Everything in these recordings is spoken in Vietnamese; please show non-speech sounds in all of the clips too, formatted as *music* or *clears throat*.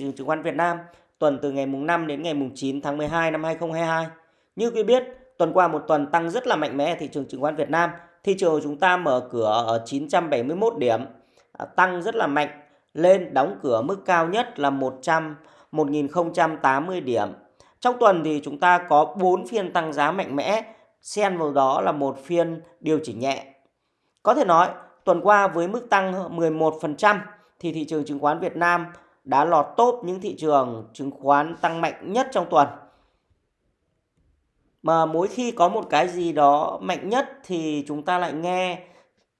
trường chứng khoán Việt Nam tuần từ ngày mùng 5 đến ngày mùng 9 tháng 12 năm 2022. Như quý biết, tuần qua một tuần tăng rất là mạnh mẽ ở thị trường chứng khoán Việt Nam. Thị trường của chúng ta mở cửa ở 971 điểm, à, tăng rất là mạnh lên đóng cửa mức cao nhất là 100 1080 điểm. Trong tuần thì chúng ta có 4 phiên tăng giá mạnh mẽ, xen vào đó là một phiên điều chỉnh nhẹ. Có thể nói, tuần qua với mức tăng 11% thì thị trường chứng khoán Việt Nam đã lọt top những thị trường chứng khoán tăng mạnh nhất trong tuần. Mà mỗi khi có một cái gì đó mạnh nhất thì chúng ta lại nghe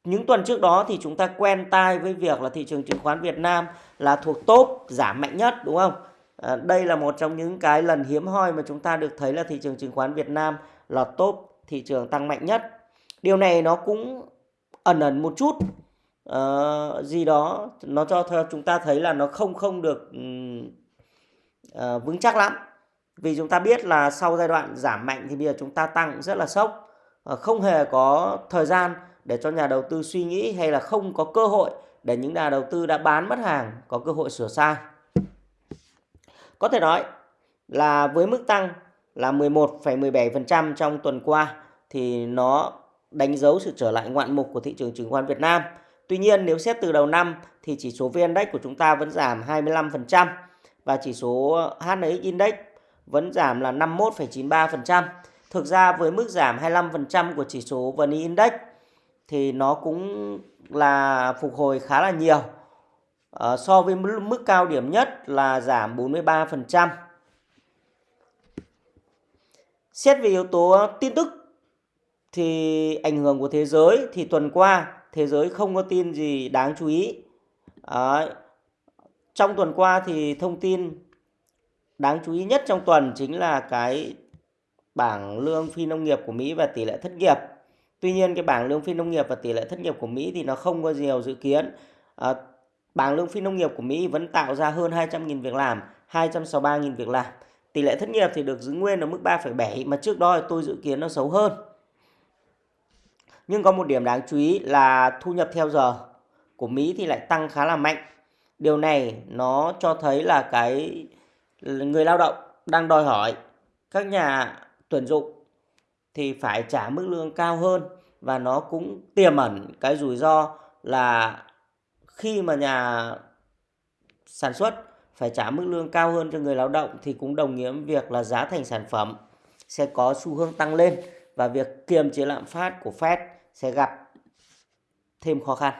những tuần trước đó thì chúng ta quen tai với việc là thị trường chứng khoán Việt Nam là thuộc top giảm mạnh nhất đúng không? À, đây là một trong những cái lần hiếm hoi mà chúng ta được thấy là thị trường chứng khoán Việt Nam là top thị trường tăng mạnh nhất. Điều này nó cũng ẩn ẩn một chút uh, gì đó nó cho chúng ta thấy là nó không không được uh, vững chắc lắm. Vì chúng ta biết là sau giai đoạn giảm mạnh thì bây giờ chúng ta tăng rất là sốc. Uh, không hề có thời gian để cho nhà đầu tư suy nghĩ hay là không có cơ hội để những nhà đầu tư đã bán mất hàng có cơ hội sửa sai. Có thể nói là với mức tăng là 11,17% trong tuần qua thì nó đánh dấu sự trở lại ngoạn mục của thị trường chứng khoán Việt Nam. Tuy nhiên nếu xét từ đầu năm thì chỉ số VN Index của chúng ta vẫn giảm 25% và chỉ số HNX Index vẫn giảm là 51,93%. Thực ra với mức giảm 25% của chỉ số VN Index thì nó cũng là phục hồi khá là nhiều. À, so với mức cao điểm nhất là giảm 43%. Xét về yếu tố tin tức thì ảnh hưởng của thế giới thì tuần qua thế giới không có tin gì đáng chú ý. Đấy. Trong tuần qua thì thông tin đáng chú ý nhất trong tuần chính là cái bảng lương phi nông nghiệp của Mỹ và tỷ lệ thất nghiệp. Tuy nhiên cái bảng lương phi nông nghiệp và tỷ lệ thất nghiệp của Mỹ thì nó không có nhiều dự kiến. À, bảng lương phi nông nghiệp của Mỹ vẫn tạo ra hơn 200.000 việc làm, 263.000 việc làm. Tỷ lệ thất nghiệp thì được giữ nguyên ở mức 3,7 mà trước đó tôi dự kiến nó xấu hơn. Nhưng có một điểm đáng chú ý là thu nhập theo giờ của Mỹ thì lại tăng khá là mạnh. Điều này nó cho thấy là cái người lao động đang đòi hỏi các nhà tuyển dụng thì phải trả mức lương cao hơn và nó cũng tiềm ẩn cái rủi ro là khi mà nhà sản xuất phải trả mức lương cao hơn cho người lao động thì cũng đồng nghĩa việc là giá thành sản phẩm sẽ có xu hướng tăng lên và việc kiềm chế lạm phát của Fed sẽ gặp thêm khó khăn.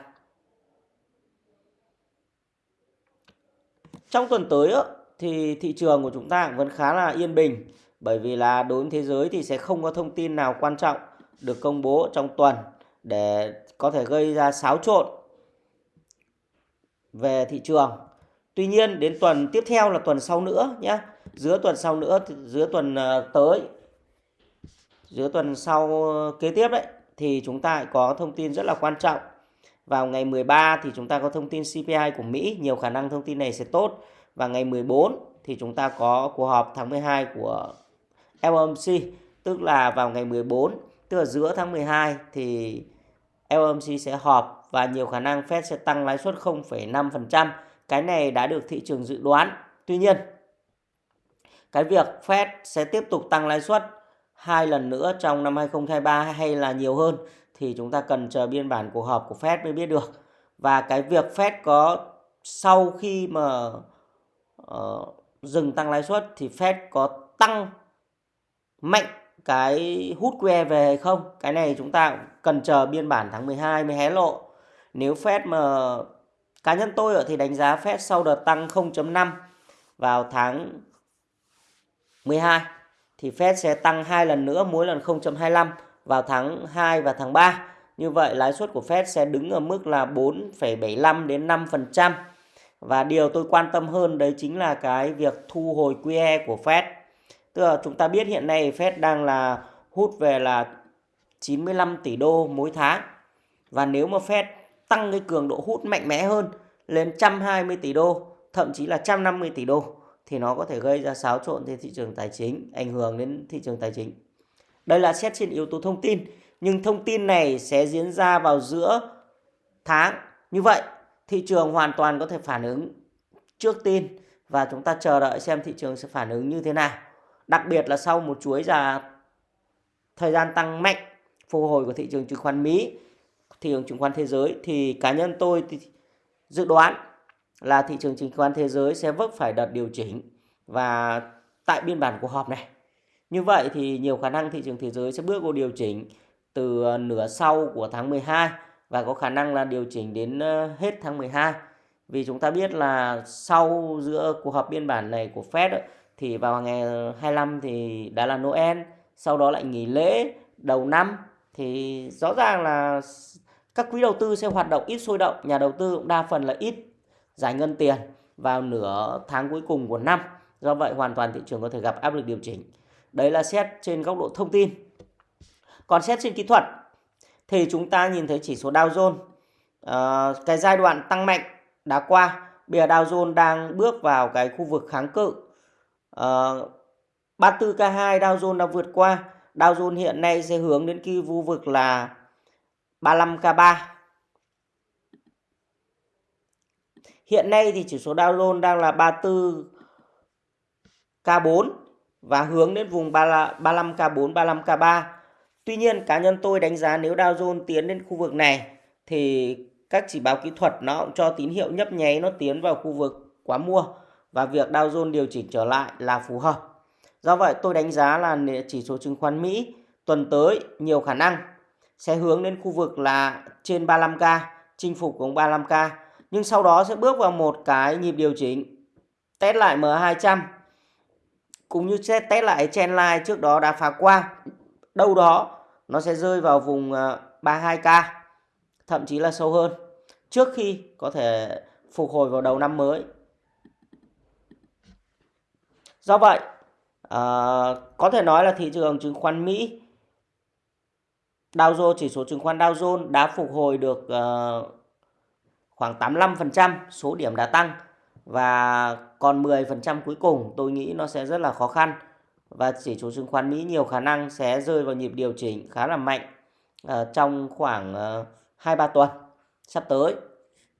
Trong tuần tới thì thị trường của chúng ta vẫn khá là yên bình bởi vì là đối với thế giới thì sẽ không có thông tin nào quan trọng được công bố trong tuần để có thể gây ra xáo trộn về thị trường. Tuy nhiên đến tuần tiếp theo là tuần sau nữa nhé. Giữa tuần sau nữa, giữa tuần ờ, tới, giữa tuần sau ờ, kế tiếp đấy thì chúng ta có thông tin rất là quan trọng. Vào ngày 13 thì chúng ta có thông tin CPI của Mỹ, nhiều khả năng thông tin này sẽ tốt. Và ngày 14 thì chúng ta có cuộc họp tháng 12 của FOMC, tức là vào ngày 14, tức là giữa tháng 12 thì FOMC sẽ họp và nhiều khả năng Fed sẽ tăng lãi suất 0,5%. Cái này đã được thị trường dự đoán. Tuy nhiên, cái việc Fed sẽ tiếp tục tăng lãi suất hai lần nữa trong năm 2023 hay là nhiều hơn thì chúng ta cần chờ biên bản cuộc họp của Fed mới biết được. Và cái việc Fed có sau khi mà uh, dừng tăng lãi suất thì Fed có tăng mạnh cái hút QE về hay không? Cái này chúng ta cần chờ biên bản tháng 12 mới hé lộ. Nếu Fed mà cá nhân tôi thì đánh giá Fed sau đợt tăng 0.5 vào tháng 12 thì Fed sẽ tăng hai lần nữa mỗi lần 0.25 vào tháng 2 và tháng 3. Như vậy lãi suất của Fed sẽ đứng ở mức là 4,75 đến 5%. Và điều tôi quan tâm hơn đấy chính là cái việc thu hồi QE của Fed. Tức là chúng ta biết hiện nay Fed đang là hút về là 95 tỷ đô mỗi tháng. Và nếu mà Fed tăng cái cường độ hút mạnh mẽ hơn lên 120 tỷ đô, thậm chí là 150 tỷ đô thì nó có thể gây ra xáo trộn trên thị trường tài chính, ảnh hưởng đến thị trường tài chính. Đây là xét trên yếu tố thông tin, nhưng thông tin này sẽ diễn ra vào giữa tháng. Như vậy, thị trường hoàn toàn có thể phản ứng trước tin và chúng ta chờ đợi xem thị trường sẽ phản ứng như thế nào. Đặc biệt là sau một chuỗi ra thời gian tăng mạnh phục hồi của thị trường chứng khoán Mỹ, thị trường chứng khoán thế giới thì cá nhân tôi thì dự đoán là thị trường chứng khoán thế giới sẽ vấp phải đợt điều chỉnh và tại biên bản cuộc họp này. Như vậy thì nhiều khả năng thị trường thế giới sẽ bước vào điều chỉnh từ ờ, nửa sau của tháng 12 và có khả năng là điều chỉnh đến ờ, hết tháng 12. Vì chúng ta biết là sau giữa cuộc họp biên bản này của Fed thì vào ngày 25 thì đã là Noel, sau đó lại nghỉ lễ đầu năm thì rõ ràng là các quỹ đầu tư sẽ hoạt động ít sôi động, nhà đầu tư cũng đa phần là ít giải ngân tiền vào nửa tháng cuối cùng của năm. Do vậy hoàn toàn thị trường có thể gặp áp lực điều chỉnh. Đấy là xét trên góc độ thông tin. Còn xét trên kỹ thuật thì chúng ta nhìn thấy chỉ số Dow Jones uh, cái giai đoạn tăng mạnh đã qua. Bây giờ Dow Jones đang bước vào cái khu vực kháng cự. Ờ, uh, 34K2 Dow Jones đã vượt qua. Dow Jones hiện nay sẽ hướng đến cái khu vực là 35K3. Hiện nay thì chỉ số Dow Jones đang là 34K4 và hướng đến vùng 35K4, 35K3. Tuy nhiên cá nhân tôi đánh giá nếu Dow Jones tiến đến khu vực này thì các chỉ báo kỹ thuật nó cũng cho tín hiệu nhấp nháy nó tiến vào khu vực quá mua và việc Dow Jones điều chỉnh trở lại là phù hợp. Do vậy tôi đánh giá là chỉ số chứng khoán Mỹ tuần tới nhiều khả năng sẽ hướng đến khu vực là trên 35k, chinh phục vùng 35k. Nhưng sau đó sẽ bước vào một cái nhịp điều chỉnh test lại M200 cũng như test lại trendline trước đó đã phá qua. Đâu đó nó sẽ rơi vào vùng ờ, 32k, thậm chí là sâu hơn trước khi có thể phục hồi vào đầu năm mới. Do vậy, uh, có thể nói là thị trường chứng khoán Mỹ Dow Jones chỉ số chứng khoán Dow Jones đã phục hồi được uh, khoảng 85% số điểm đã tăng và còn 10% cuối cùng tôi nghĩ nó sẽ rất là khó khăn và chỉ số chứng khoán Mỹ nhiều khả năng sẽ rơi vào nhịp điều chỉnh khá là mạnh uh, trong khoảng ờ, uh, 2-3 tuần sắp tới.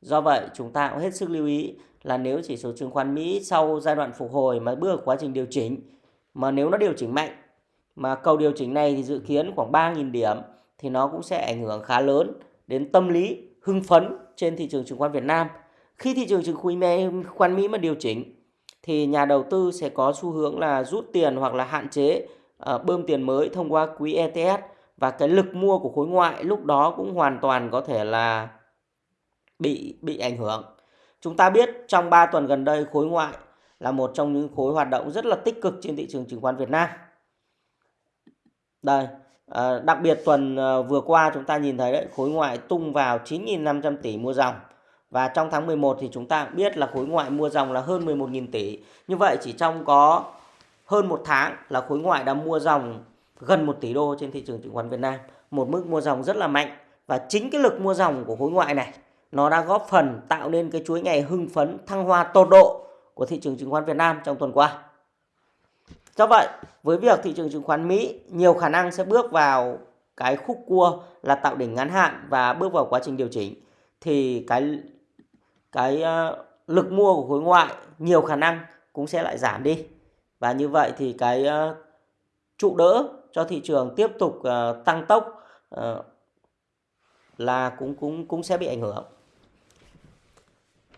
Do vậy chúng ta cũng hết sức lưu ý là nếu chỉ số chứng khoán Mỹ sau giai đoạn phục hồi mà bước quá trình điều chỉnh mà nếu nó điều chỉnh mạnh mà cầu điều chỉnh này thì dự kiến khoảng 3.000 điểm thì nó cũng sẽ ảnh hưởng khá lớn đến tâm lý hưng phấn trên thị trường chứng khoán Việt Nam. Khi thị trường chứng khoán Mỹ mà điều chỉnh thì nhà đầu tư sẽ có xu hướng là rút tiền hoặc là hạn chế uh, bơm tiền mới thông qua quỹ ETF và cái lực mua của khối ngoại lúc đó cũng hoàn toàn có thể là bị bị ảnh hưởng. Chúng ta biết trong 3 tuần gần đây khối ngoại là một trong những khối hoạt động rất là tích cực trên thị trường chứng khoán Việt Nam. Đây, à, đặc biệt tuần à, vừa qua chúng ta nhìn thấy đấy, khối ngoại tung vào 9.500 tỷ mua dòng. Và trong tháng 11 thì chúng ta biết là khối ngoại mua dòng là hơn 11.000 tỷ. Như vậy chỉ trong có hơn một tháng là khối ngoại đã mua dòng gần 1 tỷ đô trên thị trường chứng khoán Việt Nam. Một mức mua dòng rất là mạnh. Và chính cái lực mua dòng của khối ngoại này nó đã góp phần tạo nên cái chuỗi ngày hưng phấn thăng hoa tột độ của thị trường chứng khoán Việt Nam trong tuần qua. Do vậy, với việc thị trường chứng khoán Mỹ nhiều khả năng sẽ bước vào cái khúc cua là tạo đỉnh ngắn hạn và bước vào quá trình điều chỉnh thì cái cái uh, lực mua của khối ngoại nhiều khả năng cũng sẽ lại giảm đi. Và như vậy thì cái uh, trụ đỡ cho thị trường tiếp tục uh, tăng tốc uh, là cũng cũng cũng sẽ bị ảnh hưởng.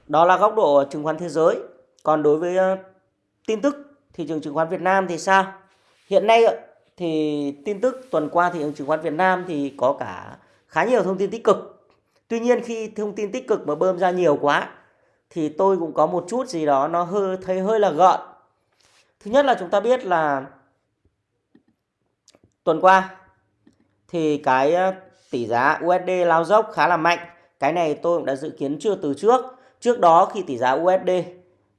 Đó là góc độ chứng khoán thế giới. Còn đối với uh, tin tức thị trường chứng khoán Việt Nam thì sao? Hiện nay thì tin tức tuần qua thị trường chứng khoán Việt Nam thì có cả khá nhiều thông tin tích cực. Tuy nhiên khi thông tin tích cực mà bơm ra nhiều quá, thì tôi cũng có một chút gì đó nó hơi, thấy hơi là gợn. Thứ nhất là chúng ta biết là tuần qua thì cái ờ, tỷ giá USD lao dốc khá là mạnh. Cái này tôi cũng đã dự kiến chưa từ trước. Trước đó khi tỷ giá USD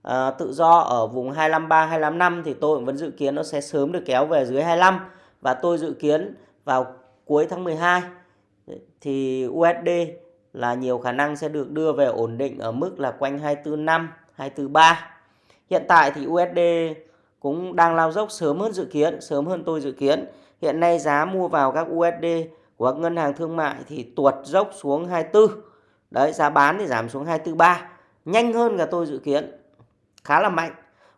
à, tự do ở vùng 253 255 thì tôi vẫn dự kiến nó sẽ sớm được kéo về dưới 25 và tôi dự kiến vào cuối tháng 12 thì USD là nhiều khả năng sẽ được đưa về ổn định ở mức là quanh 245 243. Hiện tại thì USD cũng đang lao dốc sớm hơn dự kiến, sớm hơn tôi dự kiến. Hiện nay giá mua vào các USD của các ngân hàng thương mại thì tuột dốc xuống 24. Đấy, giá bán thì giảm xuống 243. Nhanh hơn cả tôi dự kiến khá là mạnh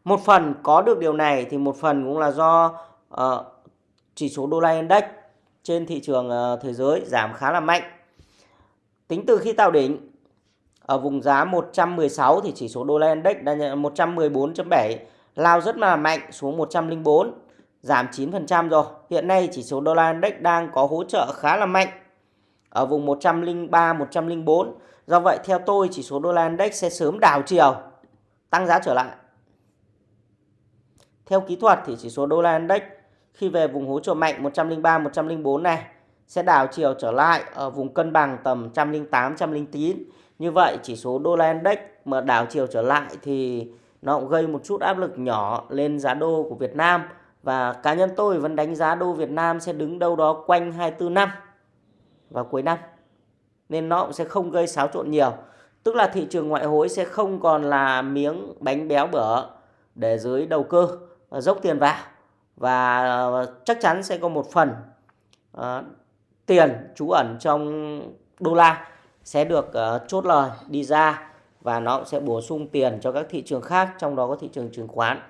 một phần có được điều này thì một phần cũng là do uh, chỉ số đô la index trên thị trường uh, thế giới giảm khá là mạnh. Tính từ khi tạo đỉnh ở vùng giá 116 thì chỉ số đô la index đã 114.7 lao rất là mạnh xuống 104 giảm 9% rồi. Hiện nay chỉ số đô la index đang có hỗ trợ khá là mạnh ở vùng 103 104. Do vậy theo tôi chỉ số đô la index sẽ sớm đảo chiều tăng giá trở lại. Theo kỹ thuật thì chỉ số đô la index khi về vùng hỗ trợ mạnh 103 104 này sẽ đảo chiều trở lại ở vùng cân bằng tầm 108 109. Như vậy, chỉ số đô la index mà đảo chiều trở lại thì nó cũng gây một chút áp lực nhỏ lên giá đô của Việt Nam và cá nhân tôi vẫn đánh giá đô Việt Nam sẽ đứng đâu đó quanh 24 năm vào cuối năm. Nên nó cũng sẽ không gây xáo trộn nhiều. Tức là thị trường ngoại hối sẽ không còn là miếng bánh béo bở để dưới đầu cơ à, dốc tiền vào và à, chắc chắn sẽ có một phần uh, tiền trú ẩn trong đô la sẽ được uh, chốt lời đi ra và nó sẽ bổ sung tiền cho các thị trường khác trong đó có thị trường chứng khoán.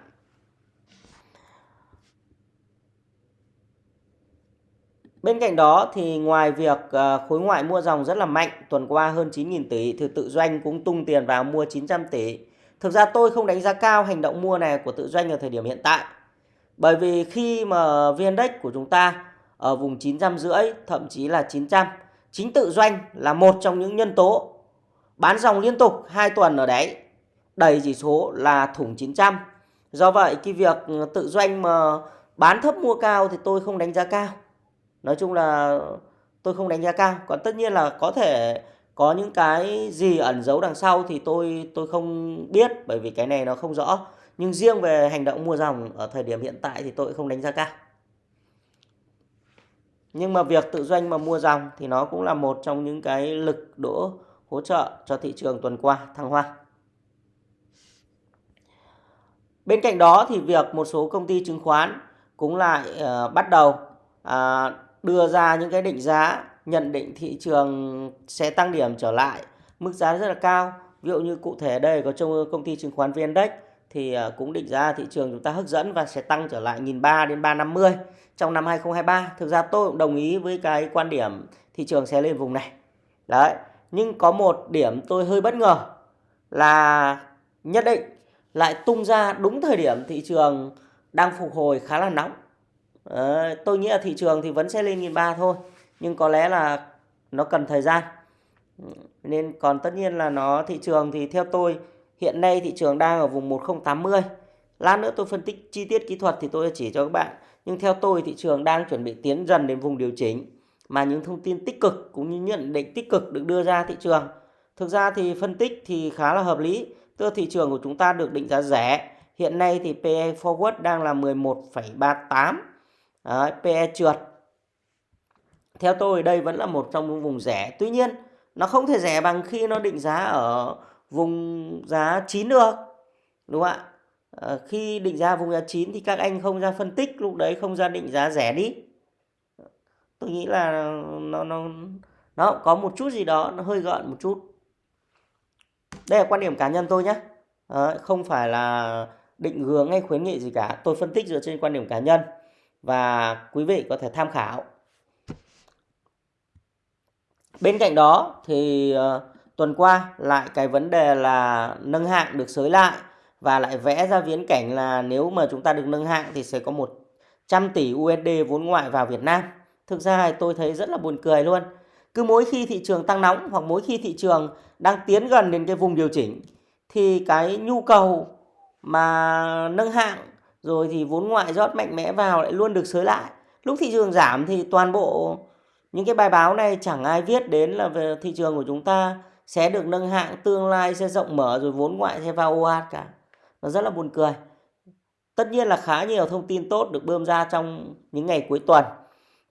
Bên cạnh đó thì ngoài việc ờ, khối ngoại mua dòng rất là mạnh, tuần qua hơn 9.000 tỷ thì tự doanh cũng tung tiền vào mua 900 tỷ. Thực ra tôi không đánh giá cao hành động mua này của tự doanh ở thời điểm hiện tại. Bởi vì khi mà VN Index của chúng ta ở vùng 900 rưỡi, thậm chí là 900, chính tự doanh là một trong những nhân tố bán dòng liên tục 2 tuần ở đấy, đẩy chỉ số là thủng 900. Do vậy cái việc tự doanh mà bán thấp mua cao thì tôi không đánh giá cao nói chung là tôi không đánh giá cao. Còn tất nhiên là có thể có những cái gì ẩn giấu đằng sau thì tôi tôi không biết bởi vì cái này nó không rõ. Nhưng riêng về hành động mua dòng ở thời điểm hiện tại thì tôi không đánh giá cao. Nhưng mà việc tự doanh mà mua dòng thì nó cũng là một trong những cái lực đỗ hỗ trợ cho thị trường tuần qua thăng hoa. Bên cạnh đó thì việc một số công ty chứng khoán cũng lại uh, bắt đầu uh, đưa ra những cái định giá, nhận định thị trường sẽ tăng điểm trở lại, mức giá rất là cao. Ví dụ như cụ thể đây có trong công ty chứng khoán VN Index thì ờ, cũng định giá thị trường chúng ta hấp dẫn và sẽ tăng trở lại 1.300 đến 350 trong năm 2023 thực ra tôi cũng đồng ý với cái quan điểm thị trường sẽ lên vùng này. Đấy, nhưng có một điểm tôi hơi bất ngờ là nhất định lại tung ra đúng thời điểm thị trường đang phục hồi khá là nóng. Đấy, tôi nghĩ là thị trường thì vẫn sẽ lên nghìn ba thôi nhưng có lẽ là nó cần thời gian. Nên còn tất nhiên là nó thị trường thì theo tôi hiện nay thị trường đang ở vùng 1080 lát nữa tôi phân tích chi tiết kỹ thuật thì tôi chỉ cho các bạn. Nhưng theo tôi thị trường đang chuẩn bị tiến dần đến vùng điều chỉnh. Mà những thông tin tích cực cũng như nhận định tích cực được đưa ra thị trường. Thực ra thì phân tích thì khá là hợp lý. Tức thị trường của chúng ta được định giá rẻ. Hiện nay thì PE forward đang là 11,38 Đấy, PE trượt. Theo tôi đây vẫn là một trong những vùng rẻ. Tuy nhiên nó không thể rẻ bằng khi nó định giá ở vùng giá 9 được đúng không ạ? À, khi định giá vùng giá 9 thì các anh không ra phân tích lúc đấy không ra định giá rẻ đi. Tôi nghĩ là nó nó nó có một chút gì đó nó hơi gợn một chút. Đây là quan điểm cá nhân tôi nhé à, ờ, không phải là định hướng hay khuyến nghị gì cả. Tôi phân tích dựa trên quan điểm cá nhân và quý vị có thể tham khảo. Bên cạnh đó thì uh, tuần qua lại cái vấn đề là nâng hạng được sới lại và lại vẽ ra viễn cảnh là nếu mà chúng ta được nâng hạng thì sẽ có 100 tỷ USD vốn ngoại vào Việt Nam. Thực ra tôi thấy rất là buồn cười luôn. Cứ mỗi khi thị trường tăng nóng hoặc mỗi khi thị trường đang tiến gần đến cái vùng điều chỉnh thì cái nhu cầu mà nâng hạng rồi thì vốn ngoại rót mạnh mẽ vào lại luôn được sới lại. Lúc thị trường giảm thì toàn bộ những cái bài báo này chẳng ai viết đến là về thị trường của chúng ta sẽ được nâng hạng, tương lai sẽ rộng mở, rồi vốn ngoại sẽ vào ồ ạt cả. Nó rất là buồn cười. Tất nhiên là khá nhiều thông tin tốt được bơm ra trong những ngày cuối tuần.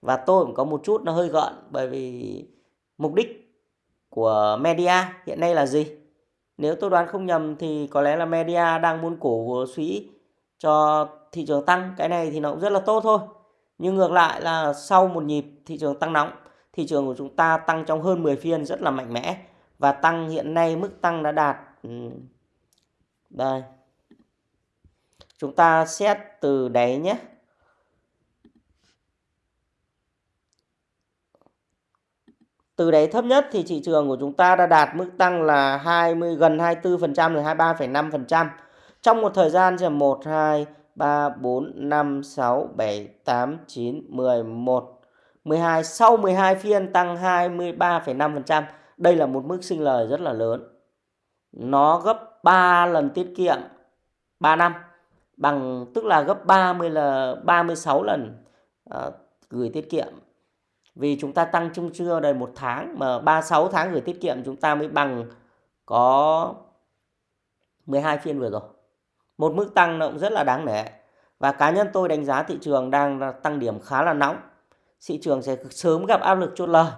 Và tôi cũng có một chút nó hơi gợn bởi vì mục đích của media hiện nay là gì? Nếu tôi đoán không nhầm thì có lẽ là media đang muốn cổ suý cho thị trường tăng cái này thì nó cũng rất là tốt thôi nhưng ngược lại là sau một nhịp thị trường tăng nóng thị trường của chúng ta tăng trong hơn 10 phiên rất là mạnh mẽ và tăng hiện nay mức tăng đã đạt ừ, đây Chúng ta xét từ đáy nhé. Từ đáy thấp nhất thì thị trường của chúng ta đã đạt mức tăng là 20 gần 24% rồi 23,5%. Trong một thời gian sẽ 1 2 3 4 5 6 7 8 9 10, 11 12 sau 12 phiên tăng 23,5%. Đây là một mức sinh lời rất là lớn. Nó gấp 3 lần tiết kiệm 3 năm bằng tức là gấp 30 là 36 lần uh, gửi tiết kiệm. Vì chúng ta tăng chung chưa đầy một tháng mà 36 tháng gửi tiết kiệm chúng ta mới bằng có 12 phiên vừa rồi. Một mức tăng nó cũng rất là đáng nể. Và cá nhân tôi đánh giá thị trường đang tăng điểm khá là nóng. Thị trường sẽ sớm gặp áp lực chốt lời.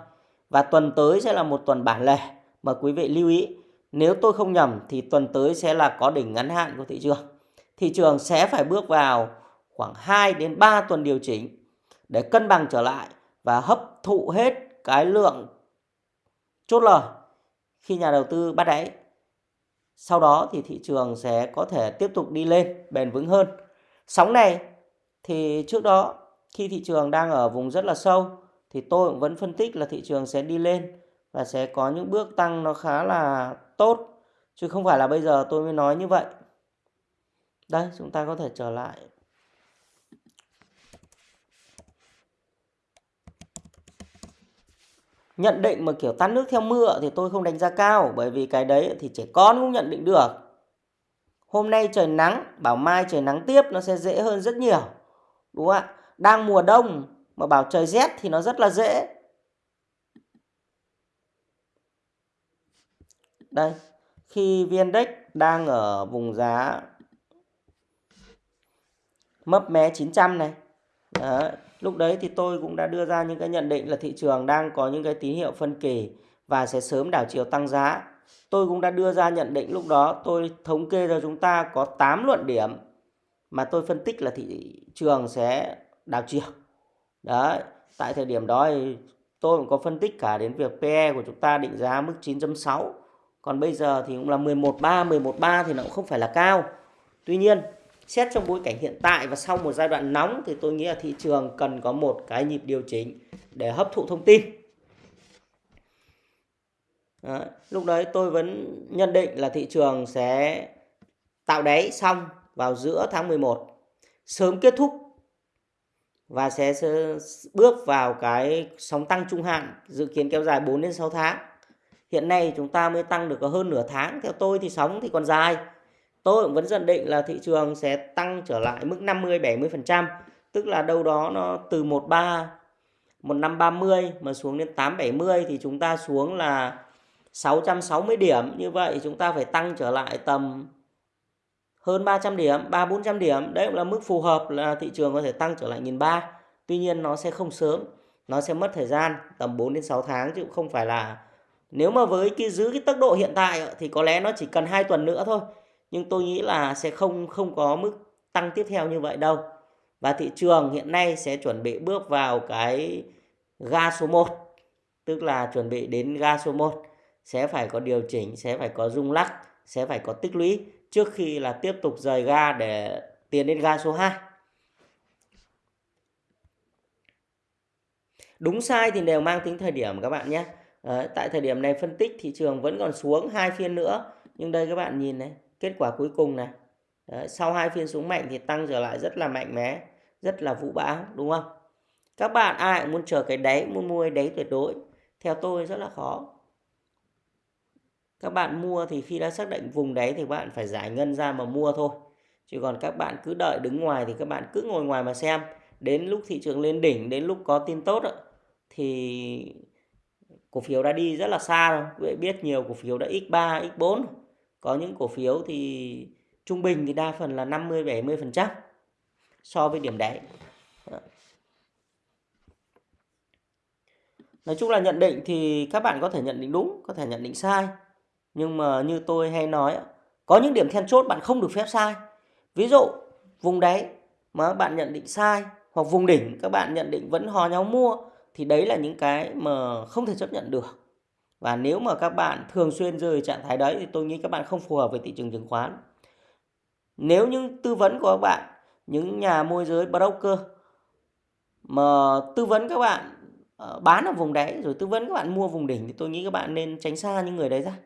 Và tuần tới sẽ là một tuần bản lề. Mà quý vị lưu ý, nếu tôi không nhầm thì tuần tới sẽ là có đỉnh ngắn hạn của thị trường. Thị trường sẽ phải bước vào khoảng 2 đến 3 tuần điều chỉnh để cân bằng trở lại và hấp thụ hết cái lượng chốt lời khi nhà đầu tư bắt đáy. Sau đó thì thị trường sẽ có thể tiếp tục đi lên, bền vững hơn. Sóng này thì trước đó, khi thị trường đang ở vùng rất là sâu, thì tôi cũng vẫn phân tích là thị trường sẽ đi lên và sẽ có những bước tăng nó khá là tốt chứ không phải là bây giờ tôi mới nói như vậy. Đây, chúng ta có thể trở lại nhận định mà kiểu tắt nước theo mưa thì tôi không đánh giá cao, bởi vì cái đấy thì trẻ con cũng nhận định được hôm nay trời nắng, bảo mai trời nắng tiếp, nó sẽ dễ hơn rất nhiều, đúng không ạ đang mùa đông mà bảo trời rét thì nó rất là dễ đây, khi viên index đang ở vùng giá mấp mé 900 này, Đấy. Lúc đấy thì tôi cũng đã đưa ra những cái nhận định là thị trường đang có những cái tín hiệu phân kỳ và sẽ sớm đảo chiều tăng giá. Tôi cũng đã đưa ra nhận định lúc đó tôi thống kê cho chúng ta có 8 luận điểm mà tôi phân tích là thị trường sẽ đảo chiều. Đấy, tại thời điểm đó thì tôi cũng có phân tích cả đến việc PE của chúng ta định giá mức 9.6. Còn bây giờ thì cũng là 11.3, 11.3 thì nó cũng không phải là cao. Tuy nhiên xét trong bối cảnh hiện tại và sau một giai đoạn nóng thì tôi nghĩ là thị trường cần có một cái nhịp điều chỉnh để hấp thụ thông tin. Đó. Lúc đấy tôi vẫn nhận định là thị trường sẽ tạo đáy xong vào giữa tháng 11 sớm kết thúc và sẽ bước vào cái sóng tăng trung hạn dự kiến kéo dài 4 đến 6 tháng. Hiện nay chúng ta mới tăng được có hơn nửa tháng. Theo tôi thì sóng thì còn dài tôi cũng vẫn nhận định là thị trường sẽ tăng trở lại mức 50 70%, tức là đâu đó nó từ 13 1530 mà xuống đến 870 thì chúng ta xuống là 660 điểm. Như vậy chúng ta phải tăng trở lại tầm hơn 300 điểm, 3 400 điểm. Đấy cũng là mức phù hợp là thị trường có thể tăng trở lại 1003. Tuy nhiên nó sẽ không sớm, nó sẽ mất thời gian tầm 4 đến 6 tháng chứ không phải là nếu mà với cái giữ cái tốc độ hiện tại thì có lẽ nó chỉ cần 2 tuần nữa thôi nhưng tôi nghĩ là sẽ không không có mức tăng tiếp theo như vậy đâu. Và thị trường hiện nay sẽ chuẩn bị bước vào cái ga số 1 tức là chuẩn bị đến ga số 1 sẽ phải có điều chỉnh sẽ phải có rung lắc sẽ phải có tích lũy trước khi là tiếp tục rời ga để tiến đến ga số 2 đúng sai thì đều mang tính thời điểm các bạn nhé. À, tại thời điểm này phân tích thị trường vẫn còn xuống hai phiên nữa. Nhưng đây các bạn nhìn này kết quả cuối cùng này. Đấy, sau hai phiên xuống mạnh thì tăng trở lại rất là mạnh mẽ rất là vũ bão đúng không? Các bạn ai cũng muốn chờ cái đáy muốn mua cái đáy tuyệt đối? Theo tôi rất là khó. Các bạn mua thì khi đã xác định vùng đáy thì bạn phải giải ngân ra mà mua thôi. Chứ còn các bạn cứ đợi đứng ngoài thì các bạn cứ ngồi ngoài mà xem. Đến lúc thị trường lên đỉnh đến lúc có tin tốt thì cổ phiếu đã đi rất là xa rồi. Biết nhiều cổ phiếu đã x3 x4 có những cổ phiếu thì trung bình thì đa phần là 50 70% so với điểm đáy. Nói chung là nhận định thì các bạn có thể nhận định đúng, có thể nhận định sai. Nhưng mà như tôi hay nói, có những điểm then chốt bạn không được phép sai. Ví dụ vùng đáy mà bạn nhận định sai hoặc vùng đỉnh các bạn nhận định vẫn hò nhau mua thì đấy là những cái mà không thể chấp nhận được. Và nếu mà các bạn thường xuyên rơi trạng thái đấy thì tôi nghĩ các bạn không phù hợp với thị trường chứng khoán. nếu những tư vấn của các bạn, những nhà môi giới broker mà tư vấn các bạn ờ, bán ở vùng đáy rồi tư vấn các bạn mua vùng đỉnh thì tôi nghĩ các bạn nên tránh xa những người đấy ra.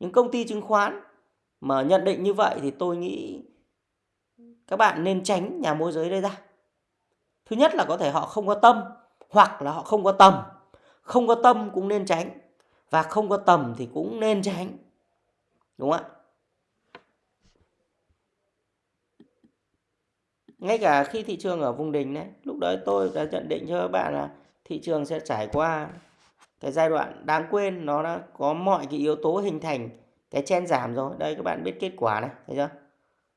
Những công ty chứng khoán mà nhận định như vậy thì tôi nghĩ các bạn nên tránh nhà môi giới đây ra. Thứ nhất là có thể họ không có tâm hoặc là họ không có tầm. Không có tâm cũng nên tránh và không có tầm thì cũng nên tránh. Đúng không ạ? Ngay cả khi thị trường ở vùng đỉnh đấy, lúc đấy tôi đã nhận định cho các bạn là thị trường sẽ trải qua cái giai đoạn đáng quên. Nó đã có mọi cái yếu tố hình thành cái chen giảm rồi. Đây, các bạn biết kết quả này, thấy chưa?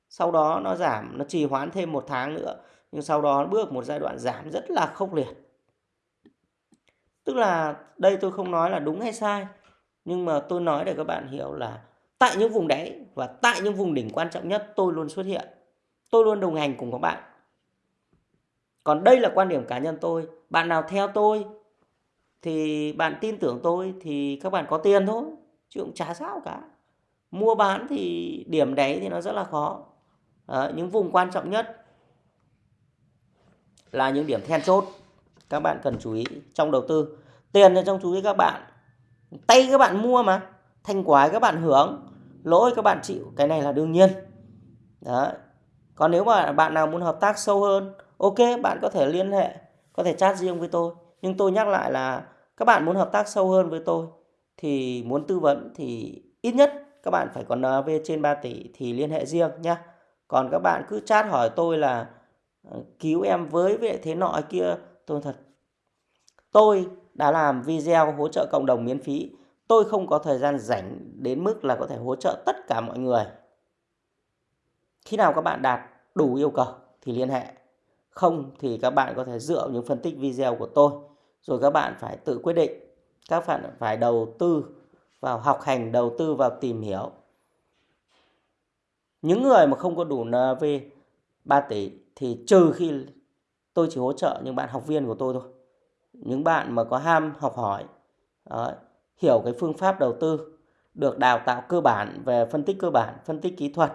Sau đó nó giảm, nó trì hoãn thêm một tháng nữa, nhưng sau đó bước một giai đoạn giảm rất là khốc liệt tức là đây tôi không nói là đúng hay sai nhưng mà tôi nói để các bạn hiểu là tại những vùng đáy và tại những vùng đỉnh quan trọng nhất tôi luôn xuất hiện. Tôi luôn đồng hành cùng các bạn. Còn đây là quan điểm cá nhân tôi. Bạn nào theo tôi thì bạn tin tưởng tôi thì các bạn có tiền thôi chứ cũng chả sao cả. Mua bán thì điểm đáy thì nó rất là khó. À, những vùng quan trọng nhất là những điểm then chốt các bạn cần chú ý trong đầu tư. Tiền là trong chú ý các bạn. Tay các bạn mua mà, thanh quả các bạn hưởng, lỗi các bạn chịu. Cái này là đương nhiên. Đó còn nếu mà bạn nào muốn hợp tác sâu hơn, ok, bạn có thể liên hệ, có thể chat riêng với tôi. Nhưng tôi nhắc lại là các bạn muốn hợp tác sâu hơn với tôi thì muốn tư vấn thì ít nhất các bạn phải có NAV trên 3 tỷ thì liên hệ riêng nhé còn các bạn cứ chat hỏi tôi là ờ, cứu em với với thế nọ kia tôi thật. Tôi đã làm video hỗ trợ cộng đồng miễn phí. Tôi không có thời gian rảnh đến mức là có thể hỗ trợ tất cả mọi người. Khi nào các bạn đạt đủ yêu cầu thì liên hệ. Không thì các bạn có thể dựa những phân tích video của tôi. Rồi các bạn phải tự quyết định. Các bạn phải đầu tư vào học hành, đầu tư vào tìm hiểu. Những người mà không có đủ NV 3 tỷ thì trừ khi tôi chỉ hỗ trợ những bạn học viên của tôi thôi. Những bạn mà có ham học hỏi ờ, hiểu cái phương pháp đầu tư được đào tạo cơ bản về phân tích cơ bản phân tích kỹ thuật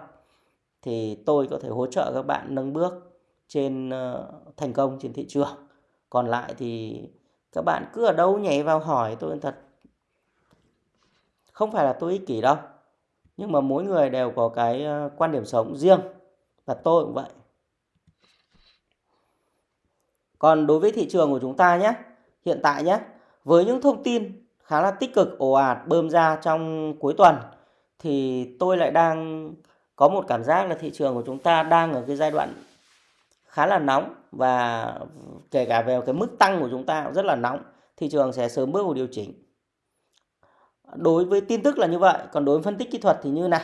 thì tôi có thể hỗ trợ các bạn nâng bước trên uh, thành công trên thị trường. Còn lại thì các bạn cứ ở đâu nhảy vào hỏi tôi thật. Không phải là tôi ích kỷ đâu nhưng mà mỗi người đều có cái ờ, quan điểm sống riêng và tôi cũng vậy còn đối với thị trường của chúng ta nhé, hiện tại nhé, với những thông tin khá là tích cực, ồ ạt, bơm ra trong cuối tuần, thì tôi lại đang có một cảm giác là thị trường của chúng ta đang ở cái giai đoạn khá là nóng và kể cả về cái mức tăng của chúng ta cũng rất là nóng. Thị trường sẽ sớm bước vào điều chỉnh. Đối với tin tức là như vậy, còn đối với phân tích kỹ thuật thì như nào?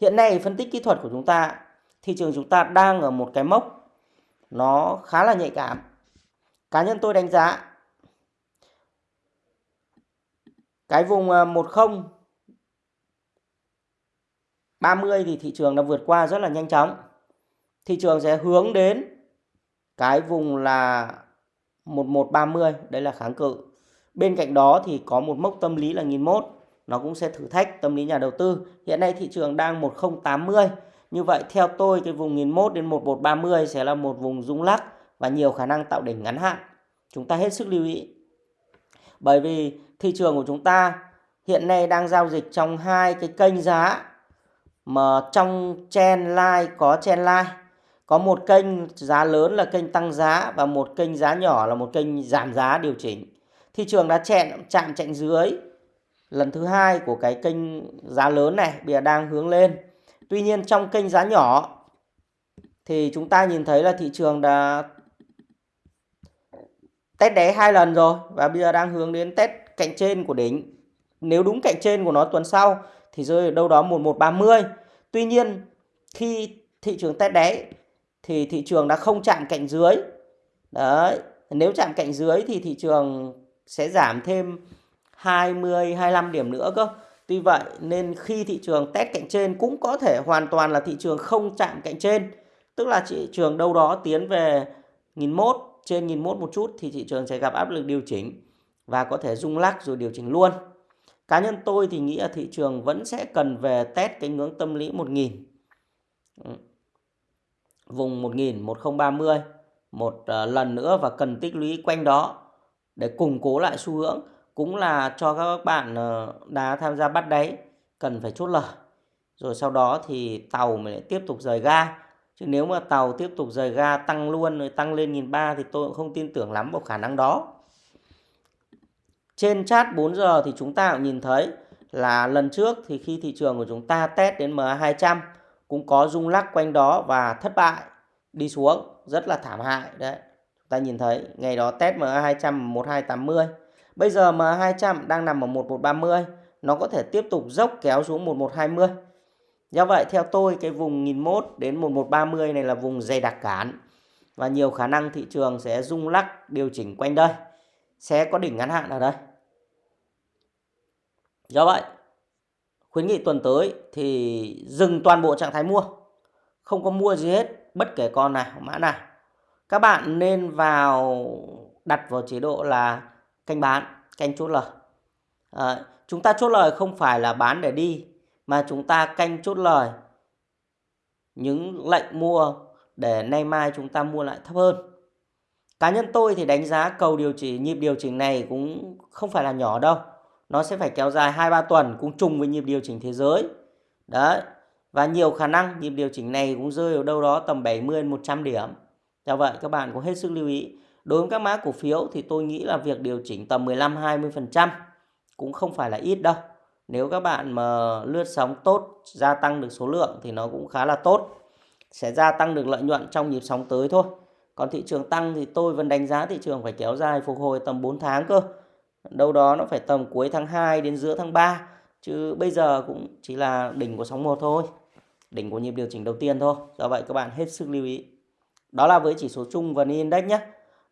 Hiện nay phân tích kỹ thuật của chúng ta, thị trường chúng ta đang ở một cái mốc nó khá là nhạy cảm cá nhân tôi đánh giá cái vùng à, 10 30 thì thị trường đã vượt qua rất là nhanh chóng. Thị trường sẽ hướng đến cái vùng là 1130 đây là kháng cự. Bên cạnh đó thì có một mốc tâm lý là 1001 nó cũng sẽ thử thách tâm lý nhà đầu tư. Hiện nay thị trường đang 1080 như vậy theo tôi cái vùng 1001 đến 1130 sẽ là một vùng rung lắc và nhiều khả năng tạo đỉnh ngắn hạn. Chúng ta hết sức lưu ý. Bởi vì thị trường của chúng ta hiện nay đang giao dịch trong hai cái kênh giá mà trong chen line, có chen line. Có một kênh giá lớn là kênh tăng giá và một kênh giá nhỏ là một kênh giảm giá điều chỉnh. Thị trường đã chẹn, chạm chạnh dưới lần thứ hai của cái kênh giá lớn này, bây giờ đang hướng lên. Tuy nhiên trong kênh giá nhỏ thì chúng ta nhìn thấy là thị trường đã test đáy hai lần rồi và bây giờ đang hướng đến test cạnh trên của đỉnh. Nếu đúng cạnh trên của nó tuần sau thì rơi ở đâu đó 1130 tuy nhiên, khi thị trường test đáy thì thị trường đã không chạm cạnh dưới. Đấy, nếu chạm cạnh dưới thì thị trường sẽ giảm thêm 20 25 điểm nữa cơ. Tuy vậy nên khi thị trường test cạnh trên cũng có thể hoàn toàn là thị trường không chạm cạnh trên. Tức là thị trường đâu đó tiến về nghìn mốt trên nghìn mốt một chút thì thị trường sẽ gặp áp lực điều chỉnh và có thể rung lắc rồi điều chỉnh luôn. Cá nhân tôi thì nghĩ là thị trường vẫn sẽ cần về test cái ngưỡng tâm lý 1000 ừ. vùng 1000 1030 một ờ, lần nữa và cần tích lũy quanh đó để củng cố lại xu hướng cũng là cho các bạn ờ, đã tham gia bắt đáy cần phải chốt lời. Rồi sau đó thì tàu mới lại tiếp tục rời ga chứ nếu mà tàu tiếp tục rời ga tăng luôn rồi tăng lên nghìn ba thì tôi cũng không tin tưởng lắm vào khả năng đó. Trên chat 4 giờ thì chúng ta cũng nhìn thấy là lần trước thì khi thị trường của chúng ta test đến MA200 cũng có rung lắc quanh đó và thất bại, đi xuống, rất là thảm hại. Đấy, chúng ta nhìn thấy ngày đó test MA200 1280 bây giờ MA200 đang nằm ở 1130 nó có thể tiếp tục dốc kéo xuống 1120 do vậy theo tôi cái vùng 1001 đến 1130 này là vùng dày đặc cản và nhiều khả năng thị trường sẽ rung lắc điều chỉnh quanh đây. Sẽ có đỉnh ngắn hạn ở đây. Do vậy khuyến nghị tuần tới thì dừng toàn bộ trạng thái mua. Không có mua gì hết bất kể con nào mã nào. Các bạn nên vào đặt vào chế độ là canh bán canh chốt lời. À, chúng ta chốt lời không phải là bán để đi mà chúng ta canh chốt lời những lệnh mua để nay mai chúng ta mua lại thấp hơn cá nhân tôi thì đánh giá cầu điều chỉnh, nhịp điều chỉnh này cũng không phải là nhỏ đâu nó sẽ phải kéo dài 2-3 tuần cũng trùng với nhịp điều chỉnh thế giới. Đấy. Và nhiều khả năng nhịp điều chỉnh này cũng rơi ở đâu đó tầm 70 100 điểm. Do vậy các bạn cũng hết sức lưu ý. Đối với các mã cổ phiếu thì tôi nghĩ là việc điều chỉnh tầm 15-20% cũng không phải là ít đâu. Nếu các bạn mà lướt sóng tốt, gia tăng được số lượng thì nó cũng khá là tốt. Sẽ gia tăng được lợi nhuận trong nhịp sóng tới thôi. Còn thị trường tăng thì tôi vẫn đánh giá thị trường phải kéo dài phục hồi tầm 4 tháng cơ. Đâu đó nó phải tầm cuối tháng 2 đến giữa tháng 3 chứ bây giờ cũng chỉ là đỉnh của sóng 1 thôi. Đỉnh của nhịp điều chỉnh đầu tiên thôi. Do vậy các bạn hết sức lưu ý. Đó là với chỉ số chung và index nhé.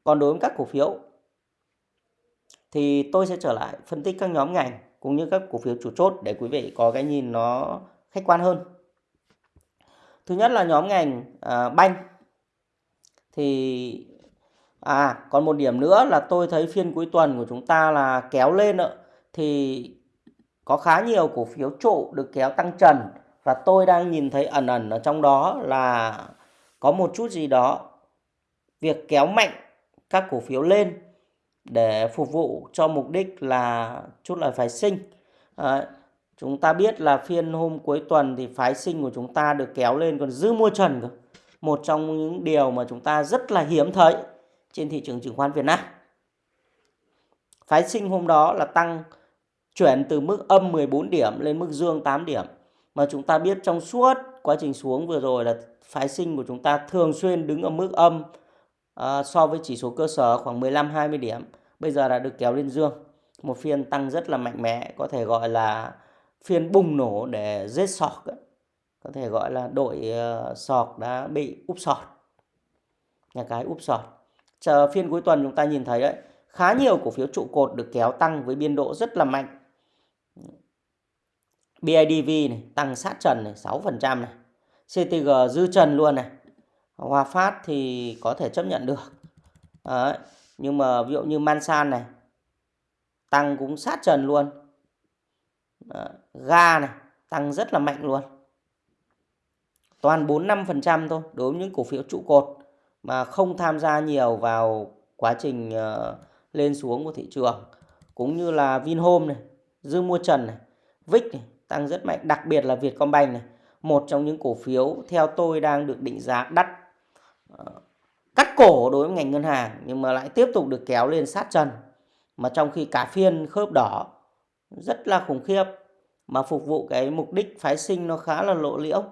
Còn đối với các cổ phiếu thì tôi sẽ trở lại phân tích các nhóm ngành cũng như các cổ phiếu chủ chốt để quý vị có cái nhìn nó khách quan hơn. Thứ nhất là nhóm ngành à, banh. Thì À, còn một điểm nữa là tôi thấy phiên cuối tuần của chúng ta là kéo lên nữa thì có khá nhiều cổ phiếu trụ được kéo tăng trần và tôi đang nhìn thấy ẩn ẩn ở trong đó là có một chút gì đó việc kéo mạnh các cổ phiếu lên để phục vụ cho mục đích là chút lời phái sinh. Đấy. chúng ta biết là phiên hôm cuối tuần thì phái sinh của chúng ta được kéo lên còn dư mua trần cơ. Một trong những điều mà chúng ta rất là hiếm thấy trên thị trường chứng khoán Việt Nam. Phái sinh hôm đó là tăng chuyển từ mức âm 14 điểm lên mức dương 8 điểm. Mà chúng ta biết trong suốt quá trình xuống vừa rồi là phái sinh của chúng ta thường xuyên đứng ở mức âm à, so với chỉ số cơ sở khoảng 15-20 điểm. Bây giờ đã được kéo lên dương. Một phiên tăng rất là mạnh mẽ, có thể gọi là phiên bùng nổ để giết sọt. Có thể gọi là đội ờ, sọt đã bị úp sọt. Nhà cái úp sọt chờ phiên cuối tuần chúng ta nhìn thấy đấy khá nhiều cổ phiếu trụ cột được kéo tăng với biên độ rất là mạnh BIDV này tăng sát trần này 6% này CTG dư trần luôn này Hòa Phát thì có thể chấp nhận được đấy nhưng mà ví dụ như Mansan này tăng cũng sát trần luôn. Đó. ga này tăng rất là mạnh luôn. Toàn 4-5% thôi đối với những cổ phiếu trụ cột mà không tham gia nhiều vào quá trình uh, lên xuống của thị trường. Cũng như là Vinhome này, dư mua trần này, VIX này, tăng rất mạnh, đặc biệt là Vietcombank này, một trong những cổ phiếu theo tôi đang được định giá đắt. Uh, cắt cổ đối với ngành ngân hàng nhưng mà lại tiếp tục được kéo lên sát trần mà trong khi cả phiên khớp đỏ rất là khủng khiếp mà phục vụ cái mục đích phái sinh nó khá là lộ liễu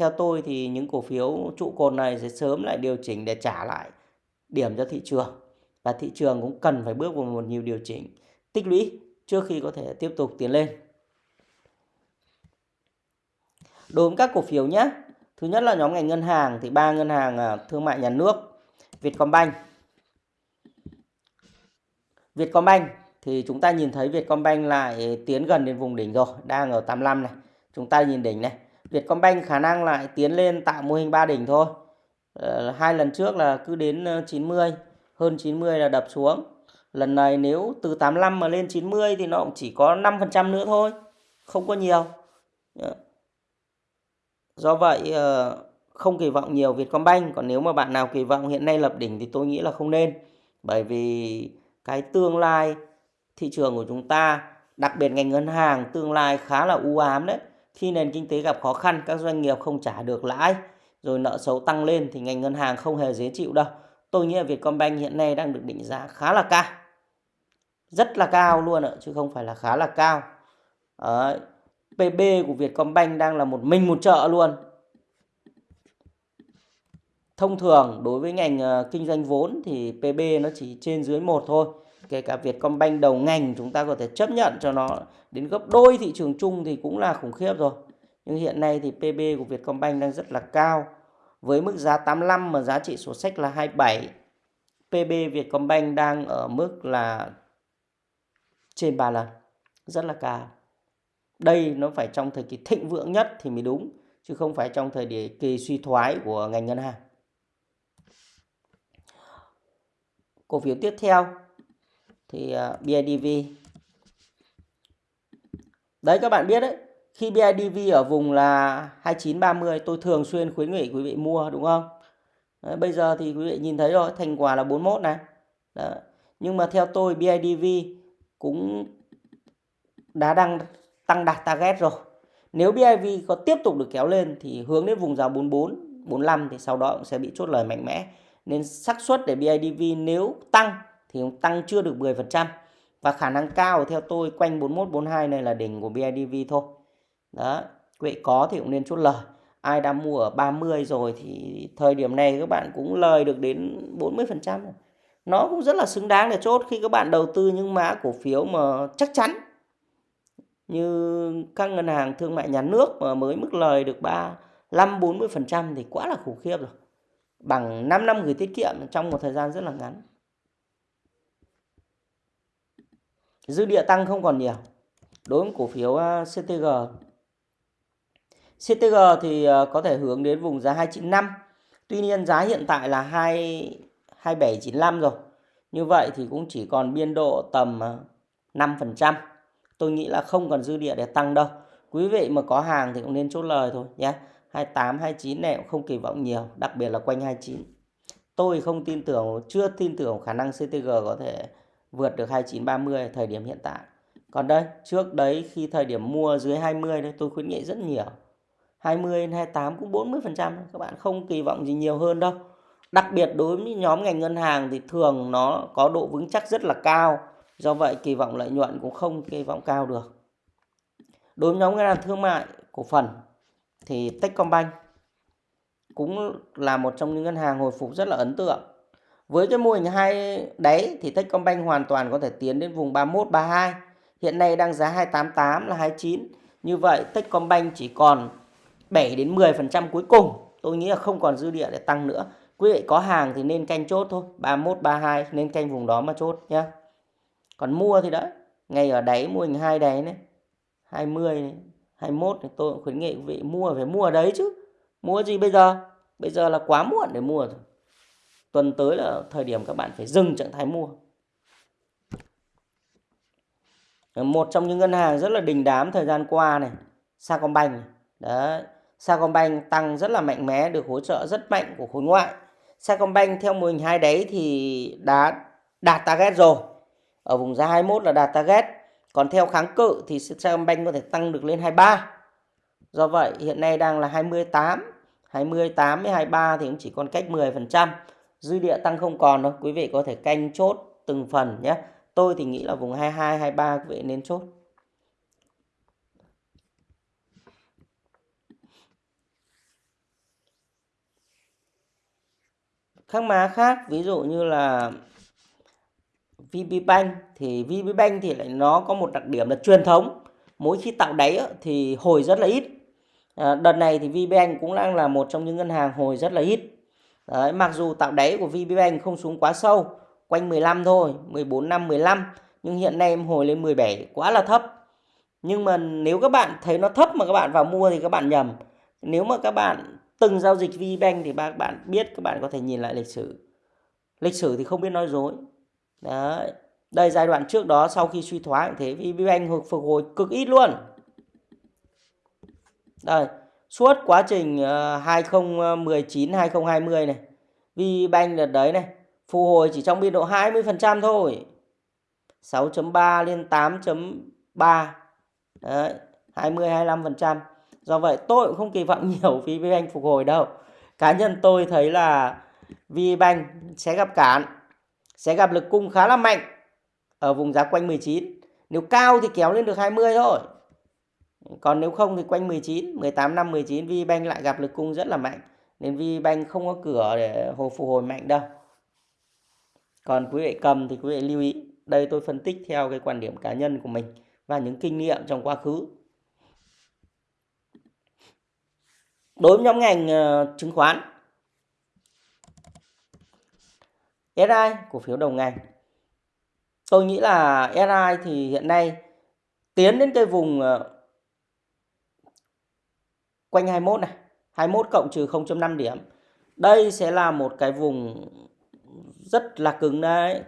theo tôi thì những cổ phiếu trụ cột này sẽ sớm lại điều chỉnh để trả lại điểm cho thị trường. Và thị trường cũng cần phải bước vào một nhiều điều chỉnh tích lũy trước khi có thể tiếp tục tiến lên. Đối với các cổ phiếu nhé. Thứ nhất là nhóm ngành ngân hàng thì ba ngân hàng à, thương mại nhà nước, Vietcombank. Vietcombank thì chúng ta nhìn thấy Vietcombank lại tiến gần đến vùng đỉnh rồi, đang ở 85 này. Chúng ta nhìn đỉnh này. Vietcombank khả năng lại tiến lên tạo mô hình ba đỉnh thôi. Ờ, hai lần trước là cứ đến ờ, 90, hơn 90 là đập xuống. Lần này nếu từ 85 mà lên 90 thì nó cũng chỉ có 5% nữa thôi, không có nhiều. Dạ. Do vậy ờ, không kỳ vọng nhiều Vietcombank. Còn nếu mà bạn nào kỳ vọng hiện nay lập đỉnh thì tôi nghĩ là không nên. Bởi vì cái tương lai thị trường của chúng ta, đặc biệt ngành ngân hàng, tương lai khá là u ám đấy. Khi nền kinh tế gặp khó khăn, các doanh nghiệp không trả được lãi, rồi nợ xấu tăng lên thì ngành ngân hàng không hề dễ chịu đâu. Tôi nghĩ là Vietcombank hiện nay đang được định giá khá là cao. Rất là cao luôn ạ, chứ không phải là khá là cao. Đấy. PB của Vietcombank đang là một mình một chợ luôn thông thường đối với ngành ờ, kinh doanh vốn thì PB nó chỉ trên dưới một thôi. Kể cả Vietcombank đầu ngành chúng ta có thể chấp nhận cho nó đến gấp đôi thị trường chung thì cũng là khủng khiếp rồi. Nhưng hiện nay thì PB của Vietcombank đang rất là cao. Với mức giá 85 mà giá trị sổ sách là 27 PB Vietcombank đang ở mức là trên 3 lần. Rất là cao. Đây nó phải trong thời kỳ thịnh vượng nhất thì mới đúng, chứ không phải trong thời kỳ suy thoái của ngành ngân hàng. Cổ phiếu tiếp theo thì à, BIDV đấy các bạn biết đấy khi BIDV ở vùng là 2930 tôi thường xuyên khuyến nghị quý vị mua đúng không? Đấy, bây giờ thì quý vị nhìn thấy rồi thành quả là 41 này. Đấy. nhưng mà theo tôi BIDV cũng đã đang tăng đạt target rồi. Nếu BIV có tiếp tục được kéo lên thì hướng đến vùng giá 44 45 thì sau đó cũng sẽ bị chốt lời mạnh mẽ nên xác suất để BIDV nếu tăng thì cũng tăng chưa được 10% và khả năng cao theo tôi quanh 41 42 này là đỉnh của BIDV thôi. Đó, quý có thì cũng nên chốt lời. Ai đã mua ở 30 rồi thì thời điểm này các bạn cũng lời được đến 40%. Nó cũng rất là xứng đáng để chốt khi các bạn đầu tư những mã cổ phiếu mà chắc chắn như các ngân hàng thương mại nhà nước mà mới mức lời được 35 40% thì quá là khủng khiếp rồi bằng 5 năm gửi tiết kiệm trong một thời gian rất là ngắn. Dư địa tăng không còn nhiều. Đối với cổ phiếu à, CTG. CTG thì à, có thể hướng đến vùng giá 295. Tuy nhiên giá hiện tại là 2 2795 rồi. Như vậy thì cũng chỉ còn biên độ tầm à, 5%. Tôi nghĩ là không còn dư địa để tăng đâu. Quý vị mà có hàng thì cũng nên chốt lời thôi nhé. 28, 29 này cũng không kỳ vọng nhiều, đặc biệt là quanh 29. Tôi không tin tưởng, chưa tin tưởng khả năng CTG có thể vượt được 29, 30 thời điểm hiện tại. Còn đây, trước đấy khi thời điểm mua dưới 20 đấy tôi khuyến nghị rất nhiều. 20 28 cũng 40%, các bạn không kỳ vọng gì nhiều hơn đâu. Đặc biệt đối với nhóm ngành ngân hàng thì thường nó có độ vững chắc rất là cao. Do vậy kỳ vọng lợi nhuận cũng không kỳ vọng cao được. Đối với nhóm ngân hàng thương mại, cổ phần thì Techcombank cũng là một trong những ngân hàng hồi phục rất là ấn tượng. Với cái mô hình hai đáy thì Techcombank hoàn toàn có thể tiến đến vùng 31 32. Hiện nay đang giá 288 là 29. Như vậy Techcombank chỉ còn 7 đến 10% cuối cùng. Tôi nghĩ là không còn dư địa để tăng nữa. Quý vị có hàng thì nên canh chốt thôi, 31 32 nên canh vùng đó mà chốt nhá. Còn mua thì đấy, ngay ở đáy mô hình hai đáy này, 20 này, 21 thì tôi cũng khuyến nghị quý vị mua phải mua ở đấy chứ. Mua gì bây giờ? Bây giờ là quá muộn để mua rồi. Tuần tới là thời điểm các bạn phải dừng trạng thái mua. Một trong những ngân hàng rất là đình đám thời gian qua này, Sacombank này. Đấy, Sacombank tăng rất là mạnh mẽ, được hỗ trợ rất mạnh của khối ngoại. Sacombank theo mô hình hai đấy thì đã đạt target rồi. Ở vùng giá 21 là đạt target. Còn theo kháng cự thì Sacombank có thể tăng được lên 23. Do vậy hiện nay đang là 28, 28 với 23 thì cũng chỉ còn cách 10%. Dư địa tăng không còn đâu, quý vị có thể canh chốt từng phần nhé. Tôi thì nghĩ là vùng 22, 23 quý vị nên chốt. Các má khác ví dụ như là VPBank thì VPBank thì lại nó có một đặc điểm là truyền thống. Mỗi khi tạo đáy thì hồi rất là ít. À, đợt này thì VPBank cũng đang là một trong những ngân hàng hồi rất là ít. Đấy, mặc dù tạo đáy của VPBank không xuống quá sâu quanh 15 thôi 14 năm 15 nhưng hiện nay em hồi lên 17 quá là thấp. Nhưng mà nếu các bạn thấy nó thấp mà các bạn vào mua thì các bạn nhầm. Nếu mà các bạn từng giao dịch VPBank thì các bạn biết các bạn có thể nhìn lại lịch sử. Lịch sử thì không biết nói dối. Đấy. Đây giai đoạn trước đó sau khi suy thoái thế VPBank phục hồi cực ít luôn. Đây, suốt quá trình ờ, 2019 2020 này VBank đợt đấy này phục hồi chỉ trong biên độ 20% thôi. 6.3 lên 8.3 đấy 20 25% do vậy tôi cũng không kỳ vọng *laughs* nhiều VBank phục hồi đâu. Cá nhân tôi thấy là VBank sẽ gặp cản sẽ gặp lực cung khá là mạnh ở vùng giá quanh 19 nếu cao thì kéo lên được 20 thôi. Còn nếu không thì quanh 19 18 năm 19 VBank lại gặp lực cung rất là mạnh. Nên VBank không có cửa để hồi phục hồi mạnh đâu. Còn quý vị cầm thì quý vị lưu ý. Đây tôi phân tích theo cái quan điểm cá nhân của mình và những kinh nghiệm trong quá khứ. Đối với nhóm ngành ờ, chứng khoán SI cổ phiếu đầu ngành. Tôi nghĩ là SI thì hiện nay tiến đến cái vùng ờ, quanh 21 này 21 cộng trừ 0.5 điểm. Đây sẽ là một cái vùng rất là cứng đấy.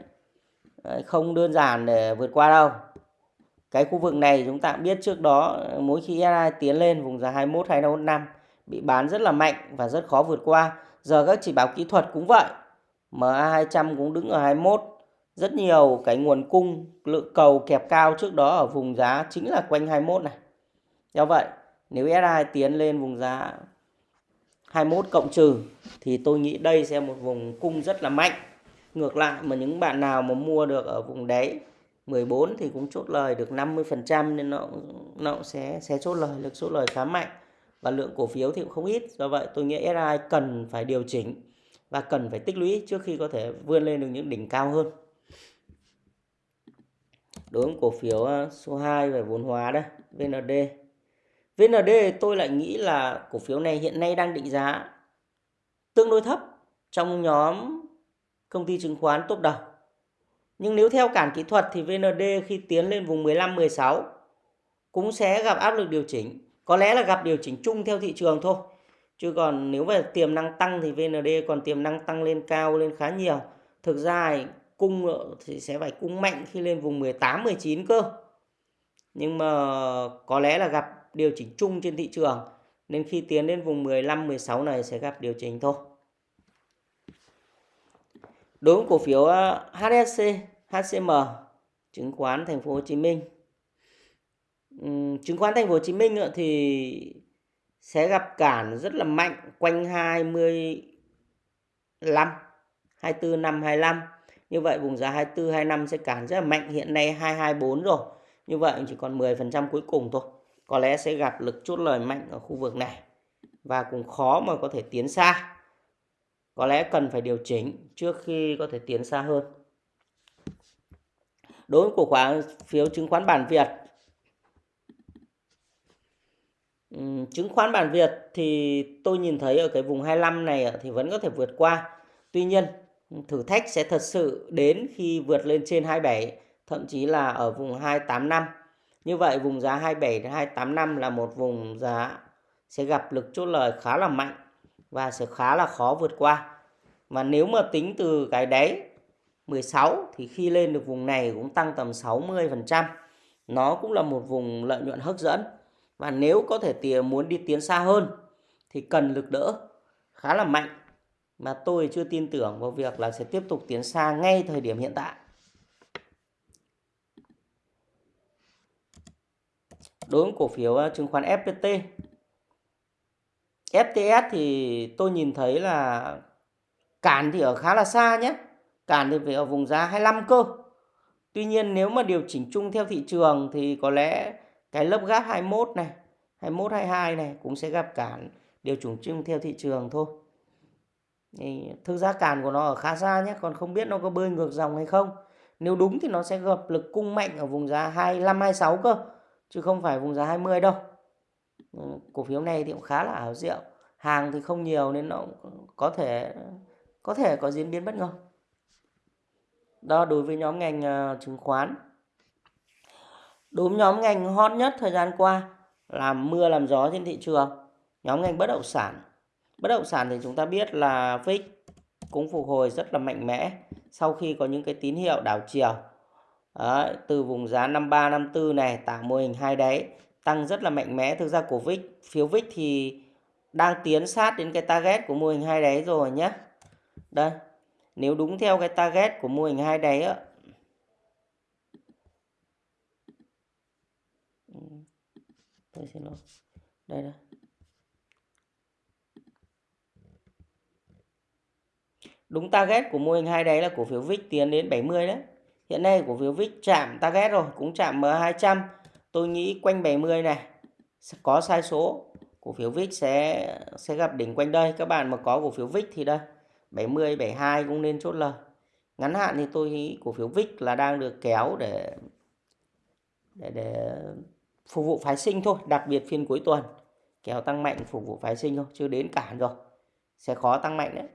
Không đơn giản để vượt qua đâu. Cái khu vực này chúng ta biết trước đó, mỗi khi SI tiến lên vùng giá 21 215 bị bán rất là mạnh và rất khó vượt qua. Giờ các chỉ báo kỹ thuật cũng vậy. MA200 cũng đứng ở 21 rất nhiều cái nguồn cung, lượng cầu kẹp cao trước đó ở vùng giá chính là quanh 21 này. Do vậy, nếu SI tiến lên vùng giá 21 cộng trừ, thì tôi nghĩ đây sẽ một vùng cung rất là mạnh. Ngược lại, mà những bạn nào mà mua được ở vùng đáy 14 thì cũng chốt lời được 50% nên nó nó cũng sẽ sẽ chốt lời, được chốt lời khá mạnh. Và lượng cổ phiếu thì cũng không ít. Do vậy, tôi nghĩ SI cần phải điều chỉnh và cần phải tích lũy trước khi có thể vươn lên được những đỉnh cao hơn đối với cổ phiếu ờ, số 2 về vốn hóa đây VND VND tôi lại nghĩ là cổ phiếu này hiện nay đang định giá tương đối thấp trong nhóm công ty chứng khoán top đầu. Nhưng nếu theo cản kỹ thuật thì VND khi tiến lên vùng 15 16 cũng sẽ gặp áp lực điều chỉnh, có lẽ là gặp điều chỉnh chung theo thị trường thôi. Chứ còn nếu về tiềm năng tăng thì VND còn tiềm năng tăng lên cao lên khá nhiều. Thực ra cung ờ, thì sẽ phải cung mạnh khi lên vùng 18 19 cơ. Nhưng mà có lẽ là gặp điều chỉnh chung trên thị trường nên khi tiến đến vùng 15 16 này sẽ gặp điều chỉnh thôi. Đối với cổ phiếu ờ, HSC, HCM, chứng khoán thành phố Hồ Chí Minh. chứng khoán thành phố Hồ Chí Minh ờ, thì sẽ gặp cản rất là mạnh quanh 25 24 năm 25. Như vậy vùng giá 24 25 sẽ cản rất là mạnh, hiện nay 224 rồi. Như vậy chỉ còn 10% cuối cùng thôi. Có lẽ sẽ gặp lực chốt lời mạnh ở khu vực này và cũng khó mà có thể tiến xa có lẽ cần phải điều chỉnh trước khi có thể tiến xa hơn. Đối với cổ phiếu phiếu chứng khoán bản Việt chứng khoán bản Việt thì tôi nhìn thấy ở cái vùng 25 này thì vẫn có thể vượt qua. Tuy nhiên, thử thách sẽ thật sự đến khi vượt lên trên 27 thậm chí là ở vùng 285. Như vậy, vùng giá 27 đến 285 là một vùng giá sẽ gặp lực chốt lời khá là mạnh và sẽ khá là khó vượt qua. Và nếu mà tính từ cái đáy 16 thì khi lên được vùng này cũng tăng tầm 60%. Nó cũng là một vùng lợi nhuận hấp dẫn. Và nếu có thể tiền muốn đi tiến xa hơn, thì cần lực đỡ khá là mạnh. Mà tôi chưa tin tưởng vào việc là sẽ tiếp tục tiến xa ngay thời điểm hiện tại. Đối với cổ phiếu à, chứng khoán FPT FTS thì tôi nhìn thấy là cản thì ở khá là xa nhé. Cản thì phải ở vùng giá 25 cơ. Tuy nhiên, nếu mà điều chỉnh chung theo thị trường thì có lẽ cái lớp gap 21 này, 21 22 này cũng sẽ gặp cản điều chỉnh chung theo thị trường thôi. Thì thực ra cản của nó ở khá xa nhé, còn không biết nó có bơi ngược dòng hay không. Nếu đúng thì nó sẽ gặp lực cung mạnh ở vùng giá 25 26 cơ, chứ không phải vùng giá 20 đâu. Ừ, cổ phiếu này thì cũng khá là ảo diệu hàng thì không nhiều nên nó có thể có thể có diễn biến bất ngờ đó đối với nhóm ngành ờ, chứng khoán đúng nhóm ngành hot nhất thời gian qua làm mưa làm gió trên thị trường. Nhóm ngành bất động sản. Bất động sản thì chúng ta biết là VIX cũng phục hồi rất là mạnh mẽ sau khi có những cái tín hiệu đảo chiều. Đấy, từ vùng giá 53 54 này tạo mô hình hai đáy tăng rất là mạnh mẽ. Thực ra của VIX phiếu VIX thì đang tiến sát đến cái target của mô hình hai đáy rồi nhé. Đây, nếu đúng theo cái target của mô hình hai đáy tôi xin lỗi đây đây. Đúng target của mô hình hai đáy là cổ phiếu VIX tiến đến 70 đấy. Hiện nay cổ phiếu VIX chạm target rồi, cũng chạm M200 tôi nghĩ quanh 70 này có sai số. Cổ phiếu VIX sẽ sẽ gặp đỉnh quanh đây. Các bạn mà có cổ phiếu VIX thì đây 70 72 cũng nên chốt lời. Ngắn hạn thì tôi nghĩ cổ phiếu VIX là đang được kéo để để để phục vụ phái sinh thôi, đặc biệt phiên cuối tuần. Kéo tăng mạnh phục vụ phái sinh thôi, chưa đến cản rồi. Sẽ khó tăng mạnh đấy.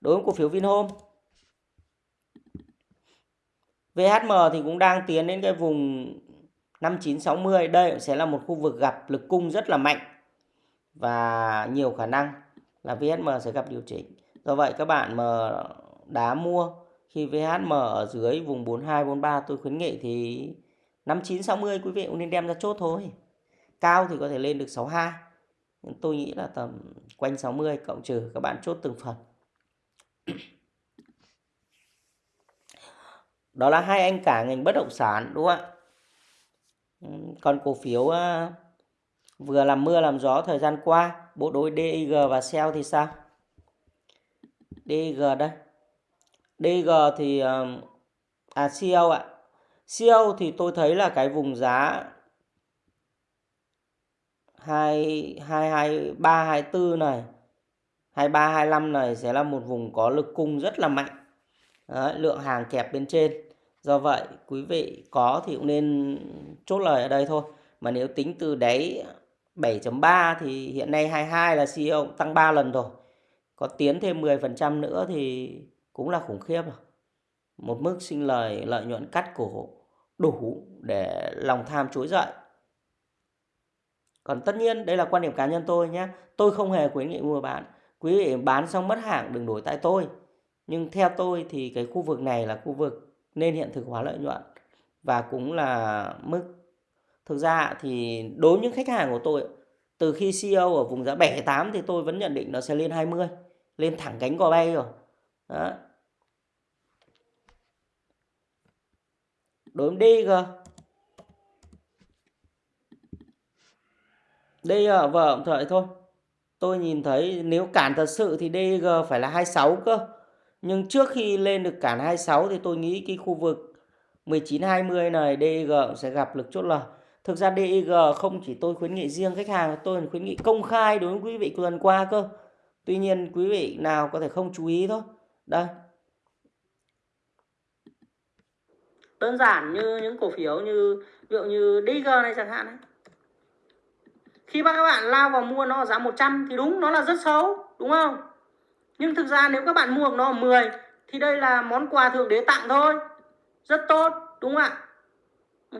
Đối với cổ phiếu Vinhome VHM thì cũng đang tiến đến cái vùng 5960 đây sẽ là một khu vực gặp lực cung rất là mạnh và nhiều khả năng là VHM sẽ gặp điều chỉnh. Do vậy, các bạn mà đá mua khi VHM ở dưới vùng 42 43 tôi khuyến nghị thì 59 60 quý vị cũng nên đem ra chốt thôi. Cao thì có thể lên được 62. Tôi nghĩ là tầm quanh 60 cộng trừ các bạn chốt từng phần. *clears throat* Đó là hai anh cả ngành bất động sản đúng không ạ? Còn cổ phiếu ờ, vừa làm mưa làm gió thời gian qua, bộ đôi DIG và SEO thì sao? DIG đây. DIG thì ờ, à, à CEO ạ. CEO thì tôi thấy là cái vùng giá 2 2 2 3 24 này 23 25 này sẽ là một vùng có lực cung rất là mạnh. Đấy, lượng hàng kẹp bên trên. Do vậy quý vị có thì cũng nên chốt lời ở đây thôi. Mà nếu tính từ đáy 7.3 thì hiện nay 22 là CEO tăng 3 lần rồi. Có tiến thêm 10% nữa thì cũng là khủng khiếp rồi. Một mức sinh lời lợi nhuận cắt cổ đủ để lòng tham trỗi dậy. Còn tất nhiên đây là quan điểm cá nhân tôi nhé. Tôi không hề khuyến nghị mua bán. Quý vị bán xong mất hàng đừng đổi tại tôi. Nhưng theo tôi thì cái khu vực này là khu vực nên hiện thực hóa lợi nhuận. Và cũng là mức Thực ra thì đối với những khách hàng của tôi từ khi CEO ở vùng giá 78 thì tôi vẫn nhận định nó sẽ lên 20, lên thẳng cánh cò bay rồi. Đó. Đối với DG DG vợ thời thôi. Tôi nhìn thấy nếu cản thật sự thì DG phải là 26 cơ. Nhưng trước khi lên được cản 26 thì tôi nghĩ cái khu vực 19-20 này DG sẽ gặp lực chốt lời Thực ra DG không chỉ tôi khuyến nghị riêng khách hàng, tôi khuyến nghị công khai đối với quý vị tuần qua cơ. Tuy nhiên quý vị nào có thể không chú ý thôi. Đây, đơn giản như những cổ phiếu như, ví dụ như Digger này chẳng hạn ấy. khi các bạn lao vào mua nó ở giá 100 thì đúng, nó là rất xấu, đúng không? Nhưng thực ra nếu các bạn mua nó ở 10 thì đây là món quà thượng đế tặng thôi. Rất tốt, đúng không ạ?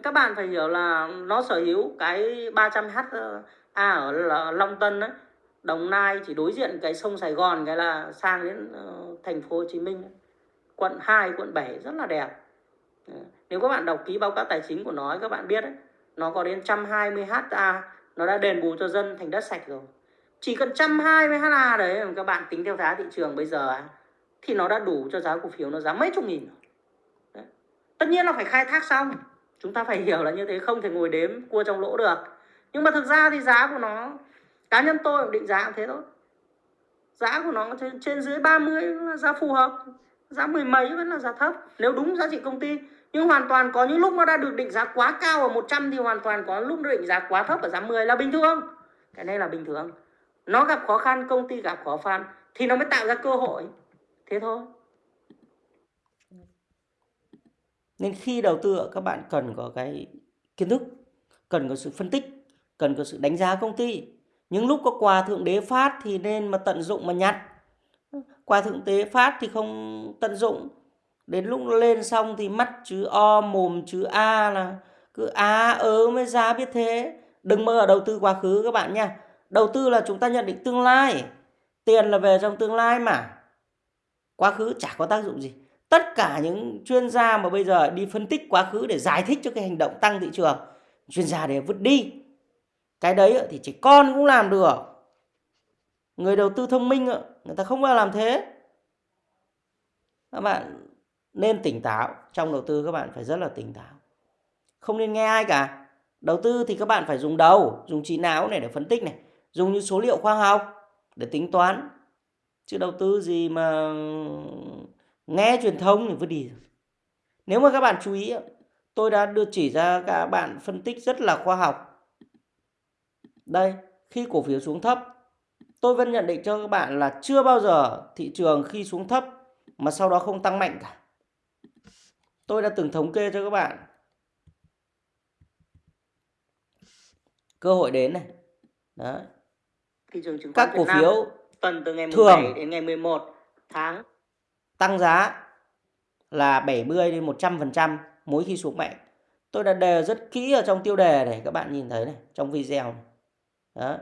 Các bạn phải hiểu là nó sở hữu cái 300H ờ, A ở Long Tân đấy Đồng Nai chỉ đối diện cái sông Sài Gòn, cái là sang đến ờ, thành phố Hồ Chí Minh quận 2 quận 7 rất là đẹp. Ừ. nếu các bạn đọc ký báo cáo tài chính của nó các bạn biết đấy nó có đến 120 ha nó đã đền bù cho dân thành đất sạch rồi. Chỉ cần 120 ha đấy các bạn tính theo giá thị trường bây giờ thì nó đã đủ cho giá cổ phiếu nó giá mấy chục nghìn rồi. tất nhiên là phải khai thác xong. Chúng ta phải *laughs* hiểu là như thế không thể ngồi đếm cua trong lỗ được. Nhưng mà thực ra thì giá của nó cá nhân tôi định giá cũng thế thôi. Giá của nó trên, trên dưới 30 là giá phù hợp. Giá mười mấy vẫn là giá thấp. Nếu đúng giá trị công ty nhưng hoàn toàn có những lúc nó đã được định giá quá cao ở 100 thì hoàn toàn có lúc nó định giá quá thấp ở giá 10 là bình thường. Cái này là bình thường. Nó gặp khó khăn, công ty gặp khó khăn thì nó mới tạo ra cơ hội. Thế thôi. Nên khi đầu tư, các bạn cần có cái kiến thức, cần có sự phân tích, cần có sự đánh giá công ty. Những lúc có quà thượng đế phát thì nên mà tận dụng mà nhặt. Quà thượng đế phát thì không tận dụng đến lúc nó lên xong thì mắt chữ O, mồm chữ A là cứ á, ớ mới giá biết thế. Đừng mơ ở đầu tư quá khứ các bạn nha. Đầu tư là chúng ta nhận định tương lai. Tiền là về trong tương lai mà. Quá khứ chả có tác dụng gì. Tất cả những chuyên gia mà bây giờ đi phân tích quá khứ để giải thích cho cái hành động tăng thị trường, chuyên gia đều vứt đi. Cái đấy thì chỉ con cũng làm được. Người đầu tư thông minh người ta không bao làm thế. Các bạn nên tỉnh táo. Trong đầu tư các bạn phải rất là tỉnh táo. Không nên nghe ai cả. Đầu tư thì các bạn phải dùng đầu, dùng trí não này để phân tích này, dùng những số liệu khoa học để tính toán. Chứ đầu tư gì mà nghe truyền thông thì vứt đi nếu mà các bạn chú ý, tôi đã đưa chỉ ra các bạn phân tích rất là khoa học. Đây, khi cổ phiếu xuống thấp, tôi vẫn nhận định cho các bạn là chưa bao giờ thị trường khi xuống thấp mà sau đó không tăng mạnh cả tôi đã từng thống kê cho các bạn cơ hội đến này chứng các cổ phiếu tuần từ ngày thường 17 đến ngày 11 tháng tăng giá là 70 đến 100% mỗi khi xuống mạnh. Tôi đã đề rất kỹ ở trong tiêu đề này các bạn nhìn thấy này, trong video này. Đó.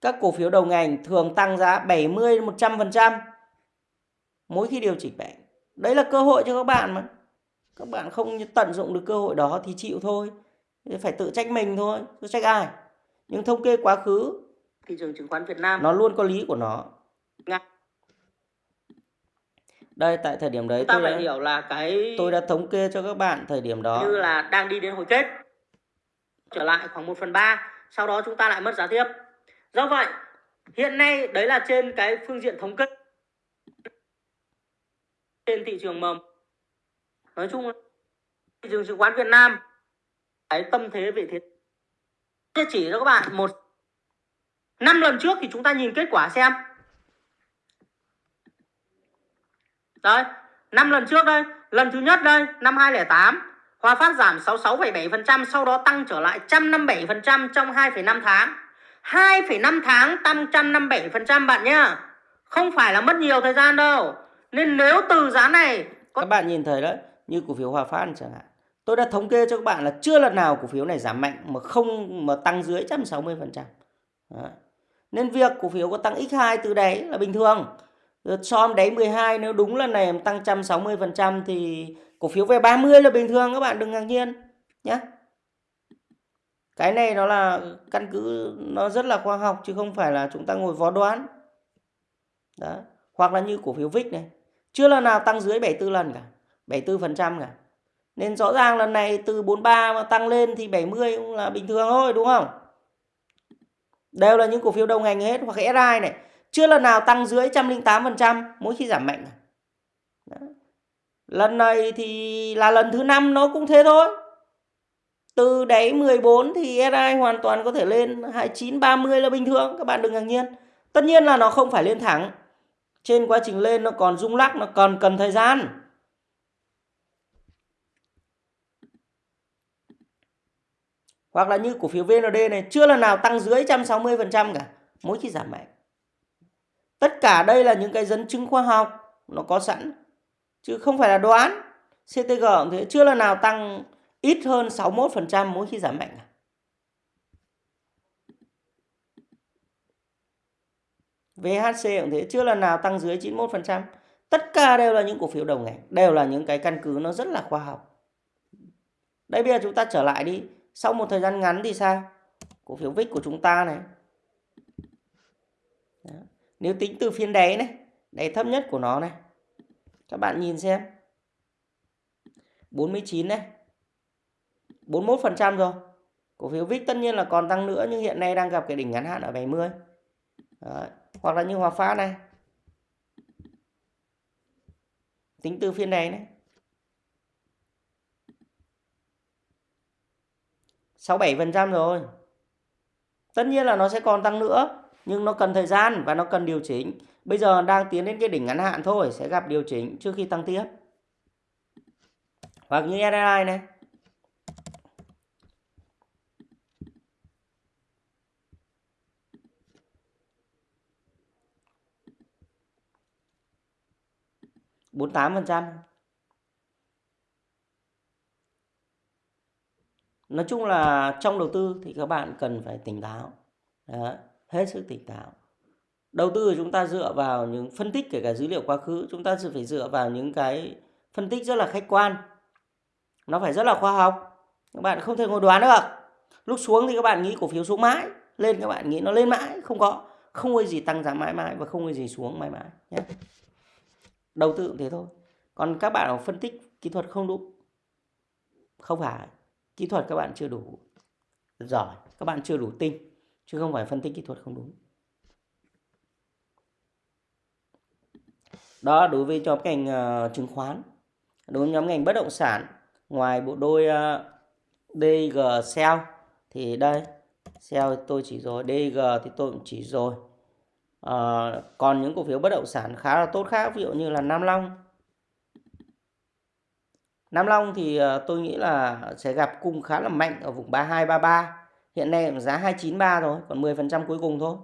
Các cổ phiếu đầu ngành thường tăng giá 70 đến 100% mỗi khi điều chỉnh mạnh. Đấy là cơ hội cho các bạn mà. Các bạn không tận dụng được cơ hội đó thì chịu thôi. Phải tự trách mình thôi, chứ trách ai. Nhưng thống kê quá khứ thị trường chứng khoán Việt Nam nó luôn có lý của nó. Nga. Đây tại thời điểm đấy ta tôi phải đã, hiểu là cái tôi đã thống kê cho các bạn thời điểm đó. như là đang đi đến hồi kết trở lại khoảng 1 phần 3 sau đó chúng ta lại mất giá tiếp do vậy hiện nay đấy là trên cái phương diện thống kê trên thị trường mầm nói chung thị trường chứng khoán Việt Nam cái tâm thế vị thế sẽ chỉ cho các bạn một năm lần trước thì chúng ta nhìn kết quả xem Đây, năm lần trước đây, lần thứ nhất đây, năm 2008, Hòa Phát giảm 66,7%, sau đó tăng trở lại 157% trong 2,5 tháng. 2,5 tháng tăng 157% bạn nhá. Không phải là mất nhiều thời gian đâu. Nên nếu từ giá này có... các bạn nhìn thấy đấy, như cổ phiếu Hòa Phát chẳng hạn. Tôi đã thống kê cho các bạn là chưa lần nào cổ phiếu này giảm mạnh mà không mà tăng dưới 160%. Đó. Nên việc cổ phiếu có tăng x2 từ đấy là bình thường. SOM đáy 12 nếu đúng lần này tăng 160% thì cổ phiếu về 30 là bình thường các bạn đừng ngạc nhiên nhé. Cái này nó là căn cứ nó rất là khoa học chứ không phải là chúng ta ngồi vó đoán. Đó. Hoặc là như cổ phiếu VIX này, chưa lần nào tăng dưới 74 lần cả, 74% cả. Nên rõ ràng lần này từ 43 mà tăng lên thì 70 cũng là bình thường thôi đúng không? Đều là những cổ phiếu đầu ngành hết hoặc SI này chưa lần nào tăng dưới 108% mỗi khi giảm mạnh. Đó. Lần này thì là lần thứ năm nó cũng thế thôi. Từ đáy 14 thì SI hoàn toàn có thể lên 29 30 là bình thường, các bạn đừng ngạc nhiên. Tất nhiên là nó không phải lên thẳng. Trên quá trình lên nó còn rung lắc, nó còn cần thời gian. Hoặc là như cổ phiếu VND này chưa lần nào tăng dưới 160% cả mỗi khi giảm mạnh. Tất cả đây là những cái dẫn chứng khoa học nó có sẵn chứ không phải là đoán. CTG cũng thế chưa lần nào tăng ít hơn 61% mỗi khi giảm mạnh. VHC cũng thế chưa lần nào tăng dưới 91%. Tất cả đều là những cổ phiếu đầu ngành, đều là những cái căn cứ nó rất là khoa học. Đây bây giờ chúng ta trở lại đi, sau một thời gian ngắn thì sao? Cổ phiếu VIX của chúng ta này. Đó. Nếu tính từ phiên đáy này, đáy thấp nhất của nó này. Các bạn nhìn xem. 49 này. 41% rồi. Cổ phiếu VIX tất nhiên là còn tăng nữa nhưng hiện nay đang gặp cái đỉnh ngắn hạn ở 70. Đó. Hoặc là như Hòa Phát này. Tính từ phiên đáy này. 67% rồi. Tất nhiên là nó sẽ còn tăng nữa nhưng nó cần thời gian và nó cần điều chỉnh. Bây giờ đang tiến đến cái đỉnh ngắn hạn thôi, sẽ gặp điều chỉnh trước khi tăng tiếp. Hoặc như SSI này. bốn tám phần trăm nói chung là trong đầu tư thì các bạn cần phải tỉnh táo. Đấy hết sức tỉnh táo. Đầu tư của chúng ta dựa vào những phân tích kể cả dữ liệu quá khứ, chúng ta sẽ phải dựa vào những cái phân tích rất là khách quan. Nó phải rất là khoa học. Các bạn không thể ngồi đoán được. Lúc xuống thì các bạn nghĩ cổ phiếu xuống mãi, lên các bạn nghĩ nó lên mãi, không có. Không có gì tăng giá mãi mãi và không có gì xuống mãi mãi, nhé. Đầu tư cũng thế thôi. Còn các bạn phân tích kỹ thuật không đúng. Không phải kỹ thuật các bạn chưa đủ giỏi các bạn chưa đủ tinh chứ không phải phân tích kỹ thuật không đúng. Đó đối với nhóm ngành uh, chứng khoán đối với nhóm ngành bất động sản ngoài bộ đôi ờ, uh, DG Sell thì đây Sell tôi chỉ rồi DG thì tôi cũng chỉ rồi. Uh, còn những cổ phiếu bất động sản khá là tốt khác ví dụ như là Nam Long Nam Long thì ờ, tôi nghĩ là sẽ gặp cung khá là mạnh ở vùng 3233 hiện nay giá 293 rồi còn 10% cuối cùng thôi.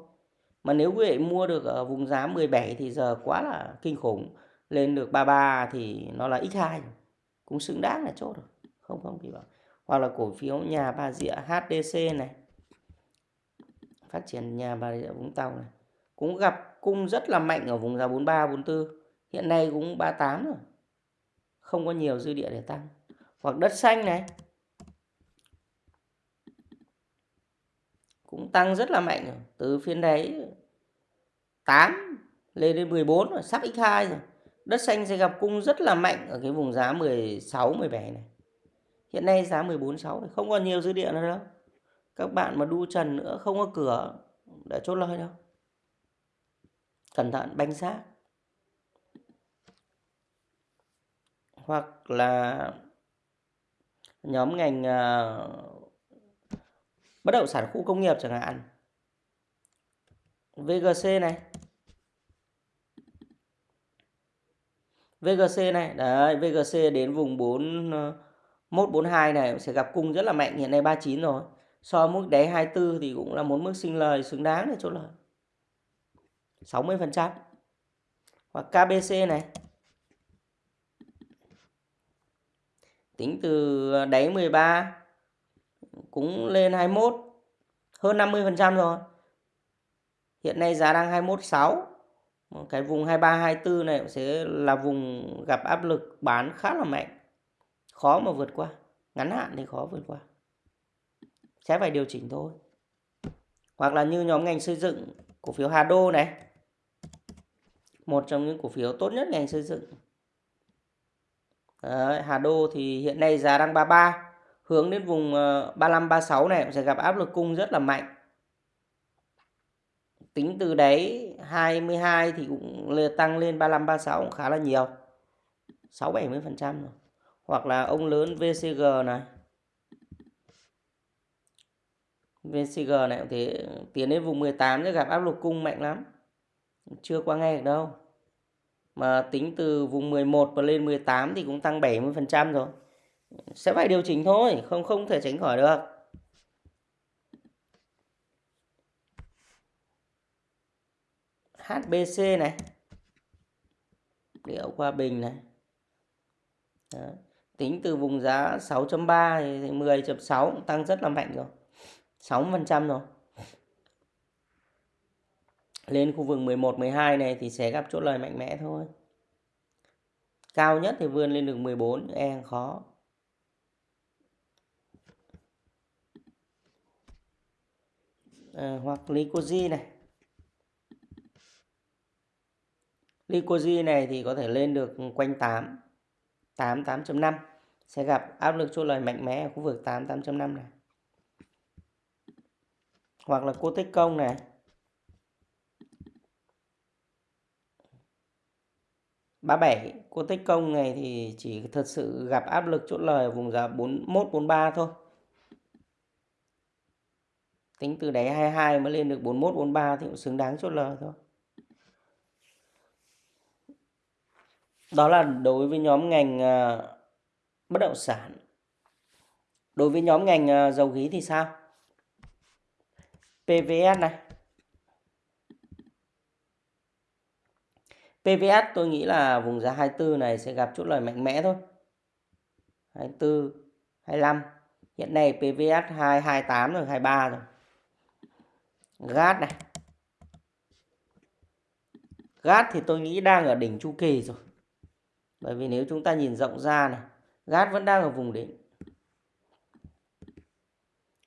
Mà nếu quý vị mua được ở vùng giá 17 thì giờ quá là kinh khủng. Lên được 33 thì nó là x2 cũng xứng đáng là chốt rồi. Không không thì bảo hoặc là cổ phiếu nhà Bà Rịa HDC này. Phát triển nhà Bà Rịa Vũng Tàu này. Cũng gặp cung rất là mạnh ở vùng giá 43 44 hiện nay cũng 38 rồi không có nhiều dư địa để tăng hoặc đất xanh này cũng tăng rất là mạnh rồi. từ phiên đấy 8 lên đến 14 rồi, sắp x2 rồi. Đất xanh sẽ gặp cung rất là mạnh ở cái vùng giá 16 17 này. Hiện nay giá 14 6 này không còn nhiều dư địa nữa đâu. Các bạn mà đu trần nữa không có cửa để chốt lời đâu. Cẩn thận banh xác. Hoặc là nhóm ngành uh, bất động sản khu công nghiệp chẳng hạn. VGC này. VGC này đấy VGC đến vùng 4 142 ờ, này sẽ gặp cung rất là mạnh hiện nay 39 rồi. So mức đáy 24 thì cũng là một mức sinh lời xứng đáng để chốt lời. 60 phần trăm. Hoặc KBC này. Tính từ ờ, đáy 13 cũng lên 21 hơn 50 phần trăm rồi. Hiện nay giá đang 21.6 cái vùng 23 24 này sẽ là vùng gặp áp lực bán khá là mạnh. Khó mà vượt qua, ngắn hạn thì khó vượt qua. Sẽ phải điều chỉnh thôi. Hoặc là như nhóm ngành xây dựng, cổ phiếu Hà Đô này. Một trong những cổ phiếu tốt nhất ngành xây dựng. Đấy, Hà Đô thì hiện nay giá đang 33 hướng đến vùng ờ, 35 36 này sẽ gặp áp lực cung rất là mạnh. Tính từ đấy 22 thì cũng tăng lên 35 36 cũng khá là nhiều 6 70% rồi. Hoặc là ông lớn VCG này. VCG này cũng thế tiến đến vùng 18 sẽ gặp áp lực cung mạnh lắm. Chưa qua nghe được đâu mà tính từ vùng 11 và lên 18 thì cũng tăng 70% rồi. Sẽ phải điều chỉnh thôi, không không thể tránh khỏi được. HBC này. Liệu qua bình này. Đó. Tính từ vùng giá 6.3 thì 10.6 tăng rất là mạnh rồi. 6% rồi. Lên khu vực 11, 12 này thì sẽ gặp chốt lời mạnh mẽ thôi. Cao nhất thì vươn lên được 14 e khó. À, Hoặc Lycosi này. Lycosi này thì có thể lên được quanh 8 8 8.5 sẽ gặp áp lực chốt lời mạnh mẽ ở khu vực 8 8.5 này. Hoặc là cô tích công này. Ba bảy, cô tích công này thì chỉ thật sự gặp áp lực chốt lời ở vùng giá 41 43 thôi. Tính từ đáy 22 mới lên được 41 43 thì cũng xứng đáng chốt lời thôi. Đó là đối với nhóm ngành à, bất động sản. Đối với nhóm ngành à, dầu khí thì sao? PVS này. PVS tôi nghĩ là vùng giá 24 này sẽ gặp chút lời mạnh mẽ thôi. 24 25 hiện nay PVS 228 rồi 23 rồi. GAT này. GAT thì tôi nghĩ đang ở đỉnh chu kỳ rồi. Bởi vì nếu chúng ta nhìn rộng ra này GAT vẫn đang ở vùng đỉnh.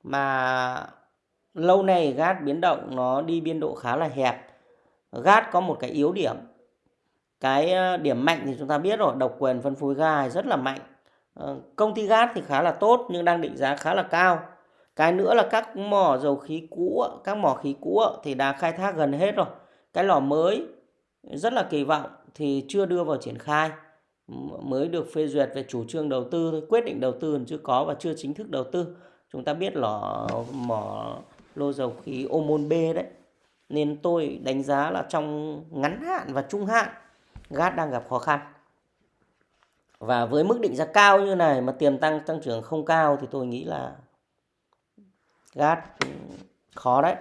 Mà lâu nay GAT biến động nó đi biên độ khá là hẹp. GAT có một cái yếu điểm. Cái ờ, điểm mạnh thì chúng ta biết rồi, độc quyền phân phối ga rất là mạnh. Ờ, công ty gas thì khá là tốt nhưng đang định giá khá là cao. Cái nữa là các mỏ dầu khí cũ, các mỏ khí cũ thì đã khai thác gần hết rồi. Cái lò mới rất là kỳ vọng thì chưa đưa vào triển khai mới được phê duyệt về chủ trương đầu tư thôi quyết định đầu tư chưa có và chưa chính thức đầu tư chúng ta biết lò mỏ lô dầu khí Omon B đấy nên tôi đánh giá là trong ngắn hạn và trung hạn GAT đang gặp khó khăn. Và với mức định giá cao như này mà tiềm tăng tăng trưởng không cao thì tôi nghĩ là GAT khó đấy.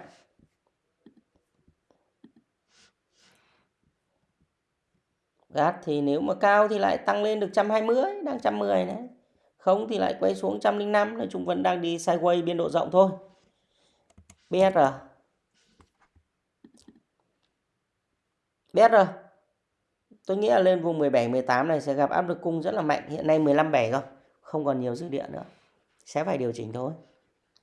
GAT thì nếu mà cao thì lại tăng lên được 120 đang 110 đấy không thì lại quay xuống 105 nói chung vẫn đang đi sideways, biên độ rộng thôi. BR BR tôi nghĩ là lên vùng 17 18 này sẽ gặp áp lực cung rất là mạnh. Hiện nay 15 7 rồi không còn nhiều dư địa nữa. Sẽ phải điều chỉnh thôi.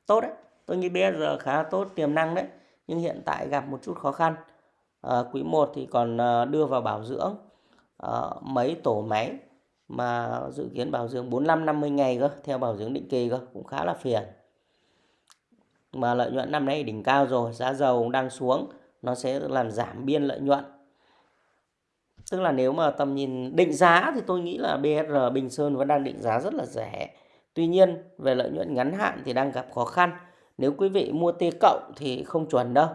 Tốt đấy. Tôi nghĩ BR khá tốt tiềm năng đấy. Nhưng hiện tại gặp một chút khó khăn. À, quý 1 thì còn ờ, đưa vào bảo dưỡng à, mấy tổ máy mà dự kiến bảo dưỡng 45 50 ngày cơ theo bảo dưỡng định kỳ cơ cũng khá là phiền. Mà lợi nhuận năm nay đỉnh cao rồi giá dầu cũng đang xuống. Nó sẽ làm giảm biên lợi nhuận tức là nếu mà tầm nhìn định giá thì tôi nghĩ là BR Bình Sơn vẫn đang định giá rất là rẻ tuy nhiên về lợi nhuận ngắn hạn thì đang gặp khó khăn nếu quý vị mua T cộng thì không chuẩn đâu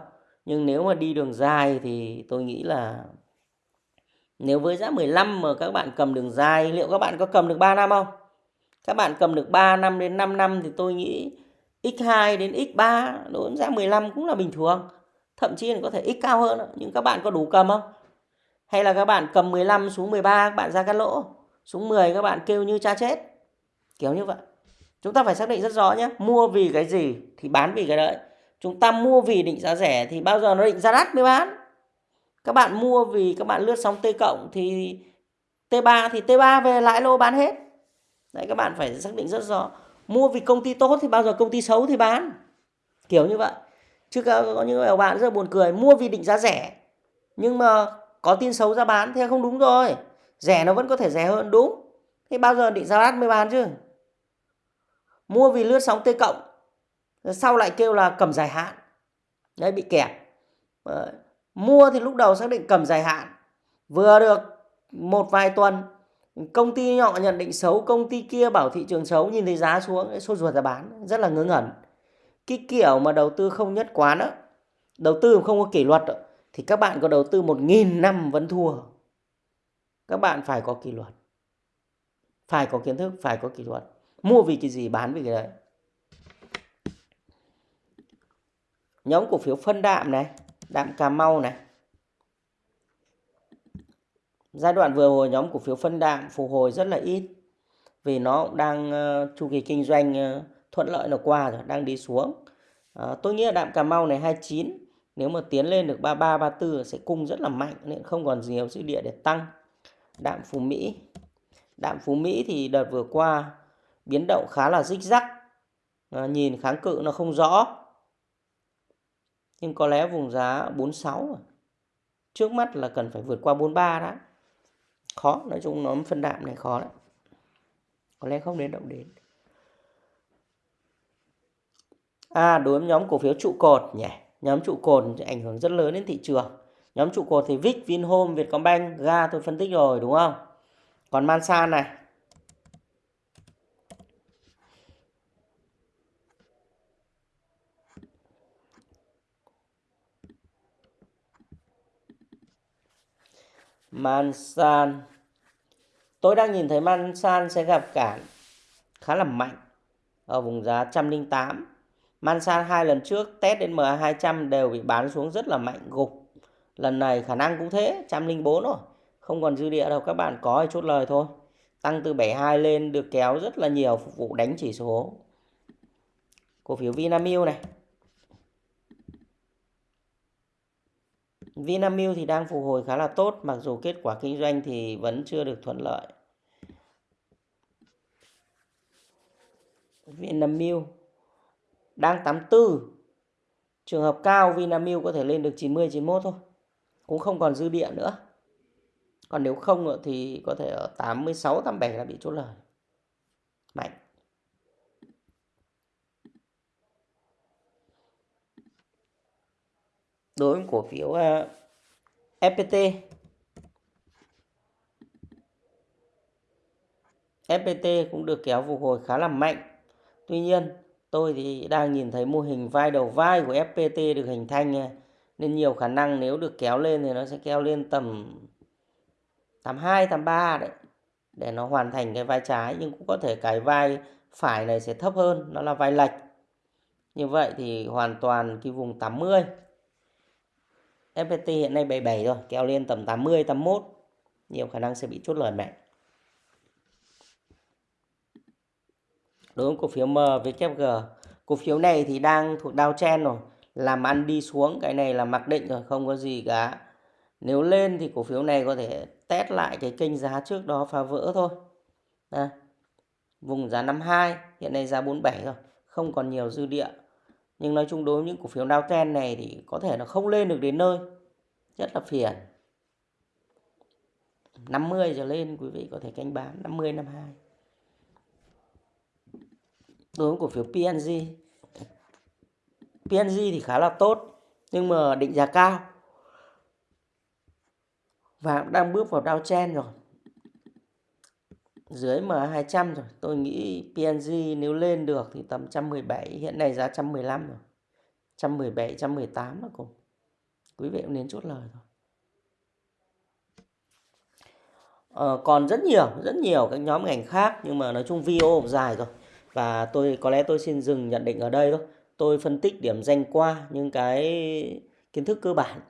nhưng nếu mà đi đường dài thì tôi nghĩ là nếu với giá 15 mà các bạn cầm đường dài, liệu các bạn có cầm được 3 năm không? Các bạn cầm được 3 năm đến 5 năm thì tôi nghĩ x2 đến x3 đối với giá 15 cũng là bình thường. Thậm chí là có thể x cao hơn, nhưng các bạn có đủ cầm không? Hay là các bạn cầm 15 xuống 13 các bạn ra cắt lỗ, xuống 10 các bạn kêu như cha chết. Kiểu như vậy. Chúng ta phải xác định rất rõ nhé, mua vì cái gì thì bán vì cái đấy. Chúng ta mua vì định giá rẻ thì bao giờ nó định giá đắt mới bán? Các bạn mua vì các bạn lướt sóng T cộng thì T3 thì T3 về lãi lô bán hết. Đấy các bạn phải xác định rất rõ. Mua vì công ty tốt thì bao giờ công ty xấu thì bán? Kiểu như vậy. Chứ có những bạn rất buồn cười mua vì định giá rẻ nhưng mà có tin xấu ra bán thì không đúng rồi rẻ nó vẫn có thể rẻ hơn đúng thế bao giờ định giá đắt mới bán chứ mua vì lướt sóng T cộng sau lại kêu là cầm dài hạn đấy bị kẹt. Mua thì lúc đầu xác định cầm dài hạn. Vừa được một vài tuần công ty nhỏ nhận định xấu, công ty kia bảo thị trường xấu nhìn thấy giá xuống, sốt ruột ra bán, rất là ngớ ngẩn. Cái kiểu mà đầu tư không nhất quán á, đầu tư không có kỷ luật đó, thì các bạn có đầu tư một nghìn năm vẫn thua. Các bạn phải có kỷ luật. Phải có kiến thức, phải có kỷ luật. Mua vì cái gì, bán vì cái đấy. Nhóm cổ phiếu phân đạm này đạm Cà Mau này. Giai đoạn vừa hồi nhóm cổ phiếu phân đạm phục hồi rất là ít vì nó cũng đang uh, chu kỳ kinh doanh uh, thuận lợi nó qua rồi, đang đi xuống. Uh, tôi nghĩ là đạm Cà Mau này 29 nếu mà tiến lên được 33 34 sẽ cung rất là mạnh nên không còn nhiều dư địa để tăng. Đạm Phú Mỹ. Đạm Phú Mỹ thì đợt vừa qua biến động khá là rích rắc. À, nhìn kháng cự nó không rõ nhưng có lẽ vùng giá 46. À. Trước mắt là cần phải vượt qua 43 đã. Khó, nói chung nó phân đạm này khó đấy. Có lẽ không đến động đến. À, đối với nhóm cổ phiếu trụ cột nhỉ. Nhóm trụ cột ảnh hưởng rất lớn đến thị trường. Nhóm trụ cột thì VIX, Vinhome, Vietcombank, GA tôi phân tích rồi đúng không? Còn Mansan này, Mansan Tôi đang nhìn thấy Mansan sẽ gặp cản khá là mạnh ở vùng giá 108. Mansan hai lần trước test đến MA200 đều bị bán xuống rất là mạnh gục. Lần này khả năng cũng thế, 104 rồi. Không còn dư địa đâu các bạn có thì chốt lời thôi. Tăng từ 72 lên được kéo rất là nhiều phục vụ đánh chỉ số. Cổ phiếu Vinamilk này Vinamilk thì đang phục hồi khá là tốt mặc dù kết quả kinh doanh thì vẫn chưa được thuận lợi. Vinamilk đang 84 Trường hợp cao Vinamilk có thể lên được 90 91 thôi. Cũng không còn dư địa nữa. Còn nếu không thì có thể ở 86 87 là bị chốt lời. Mạnh. Đối với cổ phiếu ờ, FPT FPT cũng được kéo phục hồi khá là mạnh. Tuy nhiên, tôi thì đang nhìn thấy mô hình vai đầu vai của FPT được hình thành nha. Nên nhiều khả năng nếu được kéo lên thì nó sẽ kéo lên tầm 82, 83 đấy. Để nó hoàn thành cái vai trái. Nhưng cũng có thể cái vai phải này sẽ thấp hơn. Nó là vai lệch. Như vậy thì hoàn toàn cái vùng 80. FPT hiện nay 77 rồi. Kéo lên tầm 80, 81. Nhiều khả năng sẽ bị chốt lời mạnh. Đối với cổ phiếu MWG cổ phiếu này thì đang thuộc downtrend rồi. Làm ăn đi xuống cái này là mặc định rồi không có gì cả. Nếu lên thì cổ phiếu này có thể test lại cái kênh giá trước đó phá vỡ thôi. À, vùng giá 52 hiện nay giá 47 rồi không còn nhiều dư địa. Nhưng nói chung đối với những cổ phiếu downtrend này thì có thể nó không lên được đến nơi. Rất là phiền. 50 trở lên quý vị có thể canh bán 50 52 đối với cổ phiếu PNG PNG thì khá là tốt nhưng mà định giá cao. Và đang bước vào downtrend rồi. Dưới M200 rồi. Tôi nghĩ PNG nếu lên được thì tầm 117 hiện nay giá 115 rồi. 117 118 là cùng. Quý vị cũng nên chốt lời thôi. Ờ, còn rất nhiều rất nhiều các nhóm ngành khác nhưng mà nói chung video dài rồi và tôi có lẽ tôi xin dừng nhận định ở đây thôi. Tôi phân tích điểm danh qua những cái kiến thức cơ bản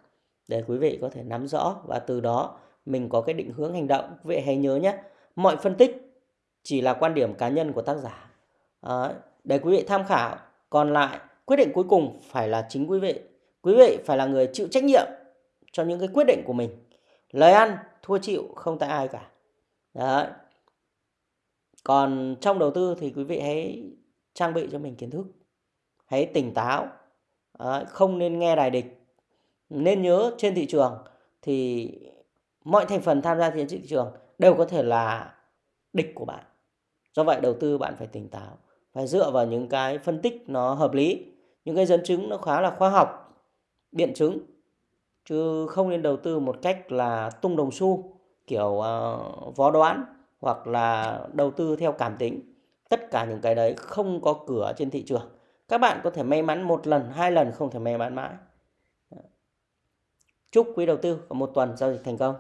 để quý vị có thể nắm rõ và từ đó mình có cái định hướng hành động. Quý vị hãy nhớ nhé mọi phân tích chỉ là quan điểm cá nhân của tác giả. À, để quý vị tham khảo còn lại quyết định cuối cùng phải là chính quý vị. Quý vị phải là người chịu trách nhiệm cho những cái quyết định của mình. Lời ăn thua chịu không tại ai cả. Đấy còn trong đầu tư thì quý vị hãy trang bị cho mình kiến thức hãy tỉnh táo ờ, không nên nghe đài địch. Nên nhớ trên thị trường thì mọi thành phần tham gia trên thị trường đều có thể là địch của bạn. Do vậy đầu tư bạn phải tỉnh táo phải dựa vào những cái phân tích nó hợp lý những cái dẫn chứng nó khá là khoa học biện chứng chứ không nên đầu tư một cách là tung đồng xu kiểu uh, vó đoán hoặc là đầu tư theo cảm tính. Tất cả những cái đấy không có cửa trên thị trường. Các bạn có thể may mắn một lần, hai lần không thể may mắn mãi. Chúc quý đầu tư có một tuần giao dịch thành công.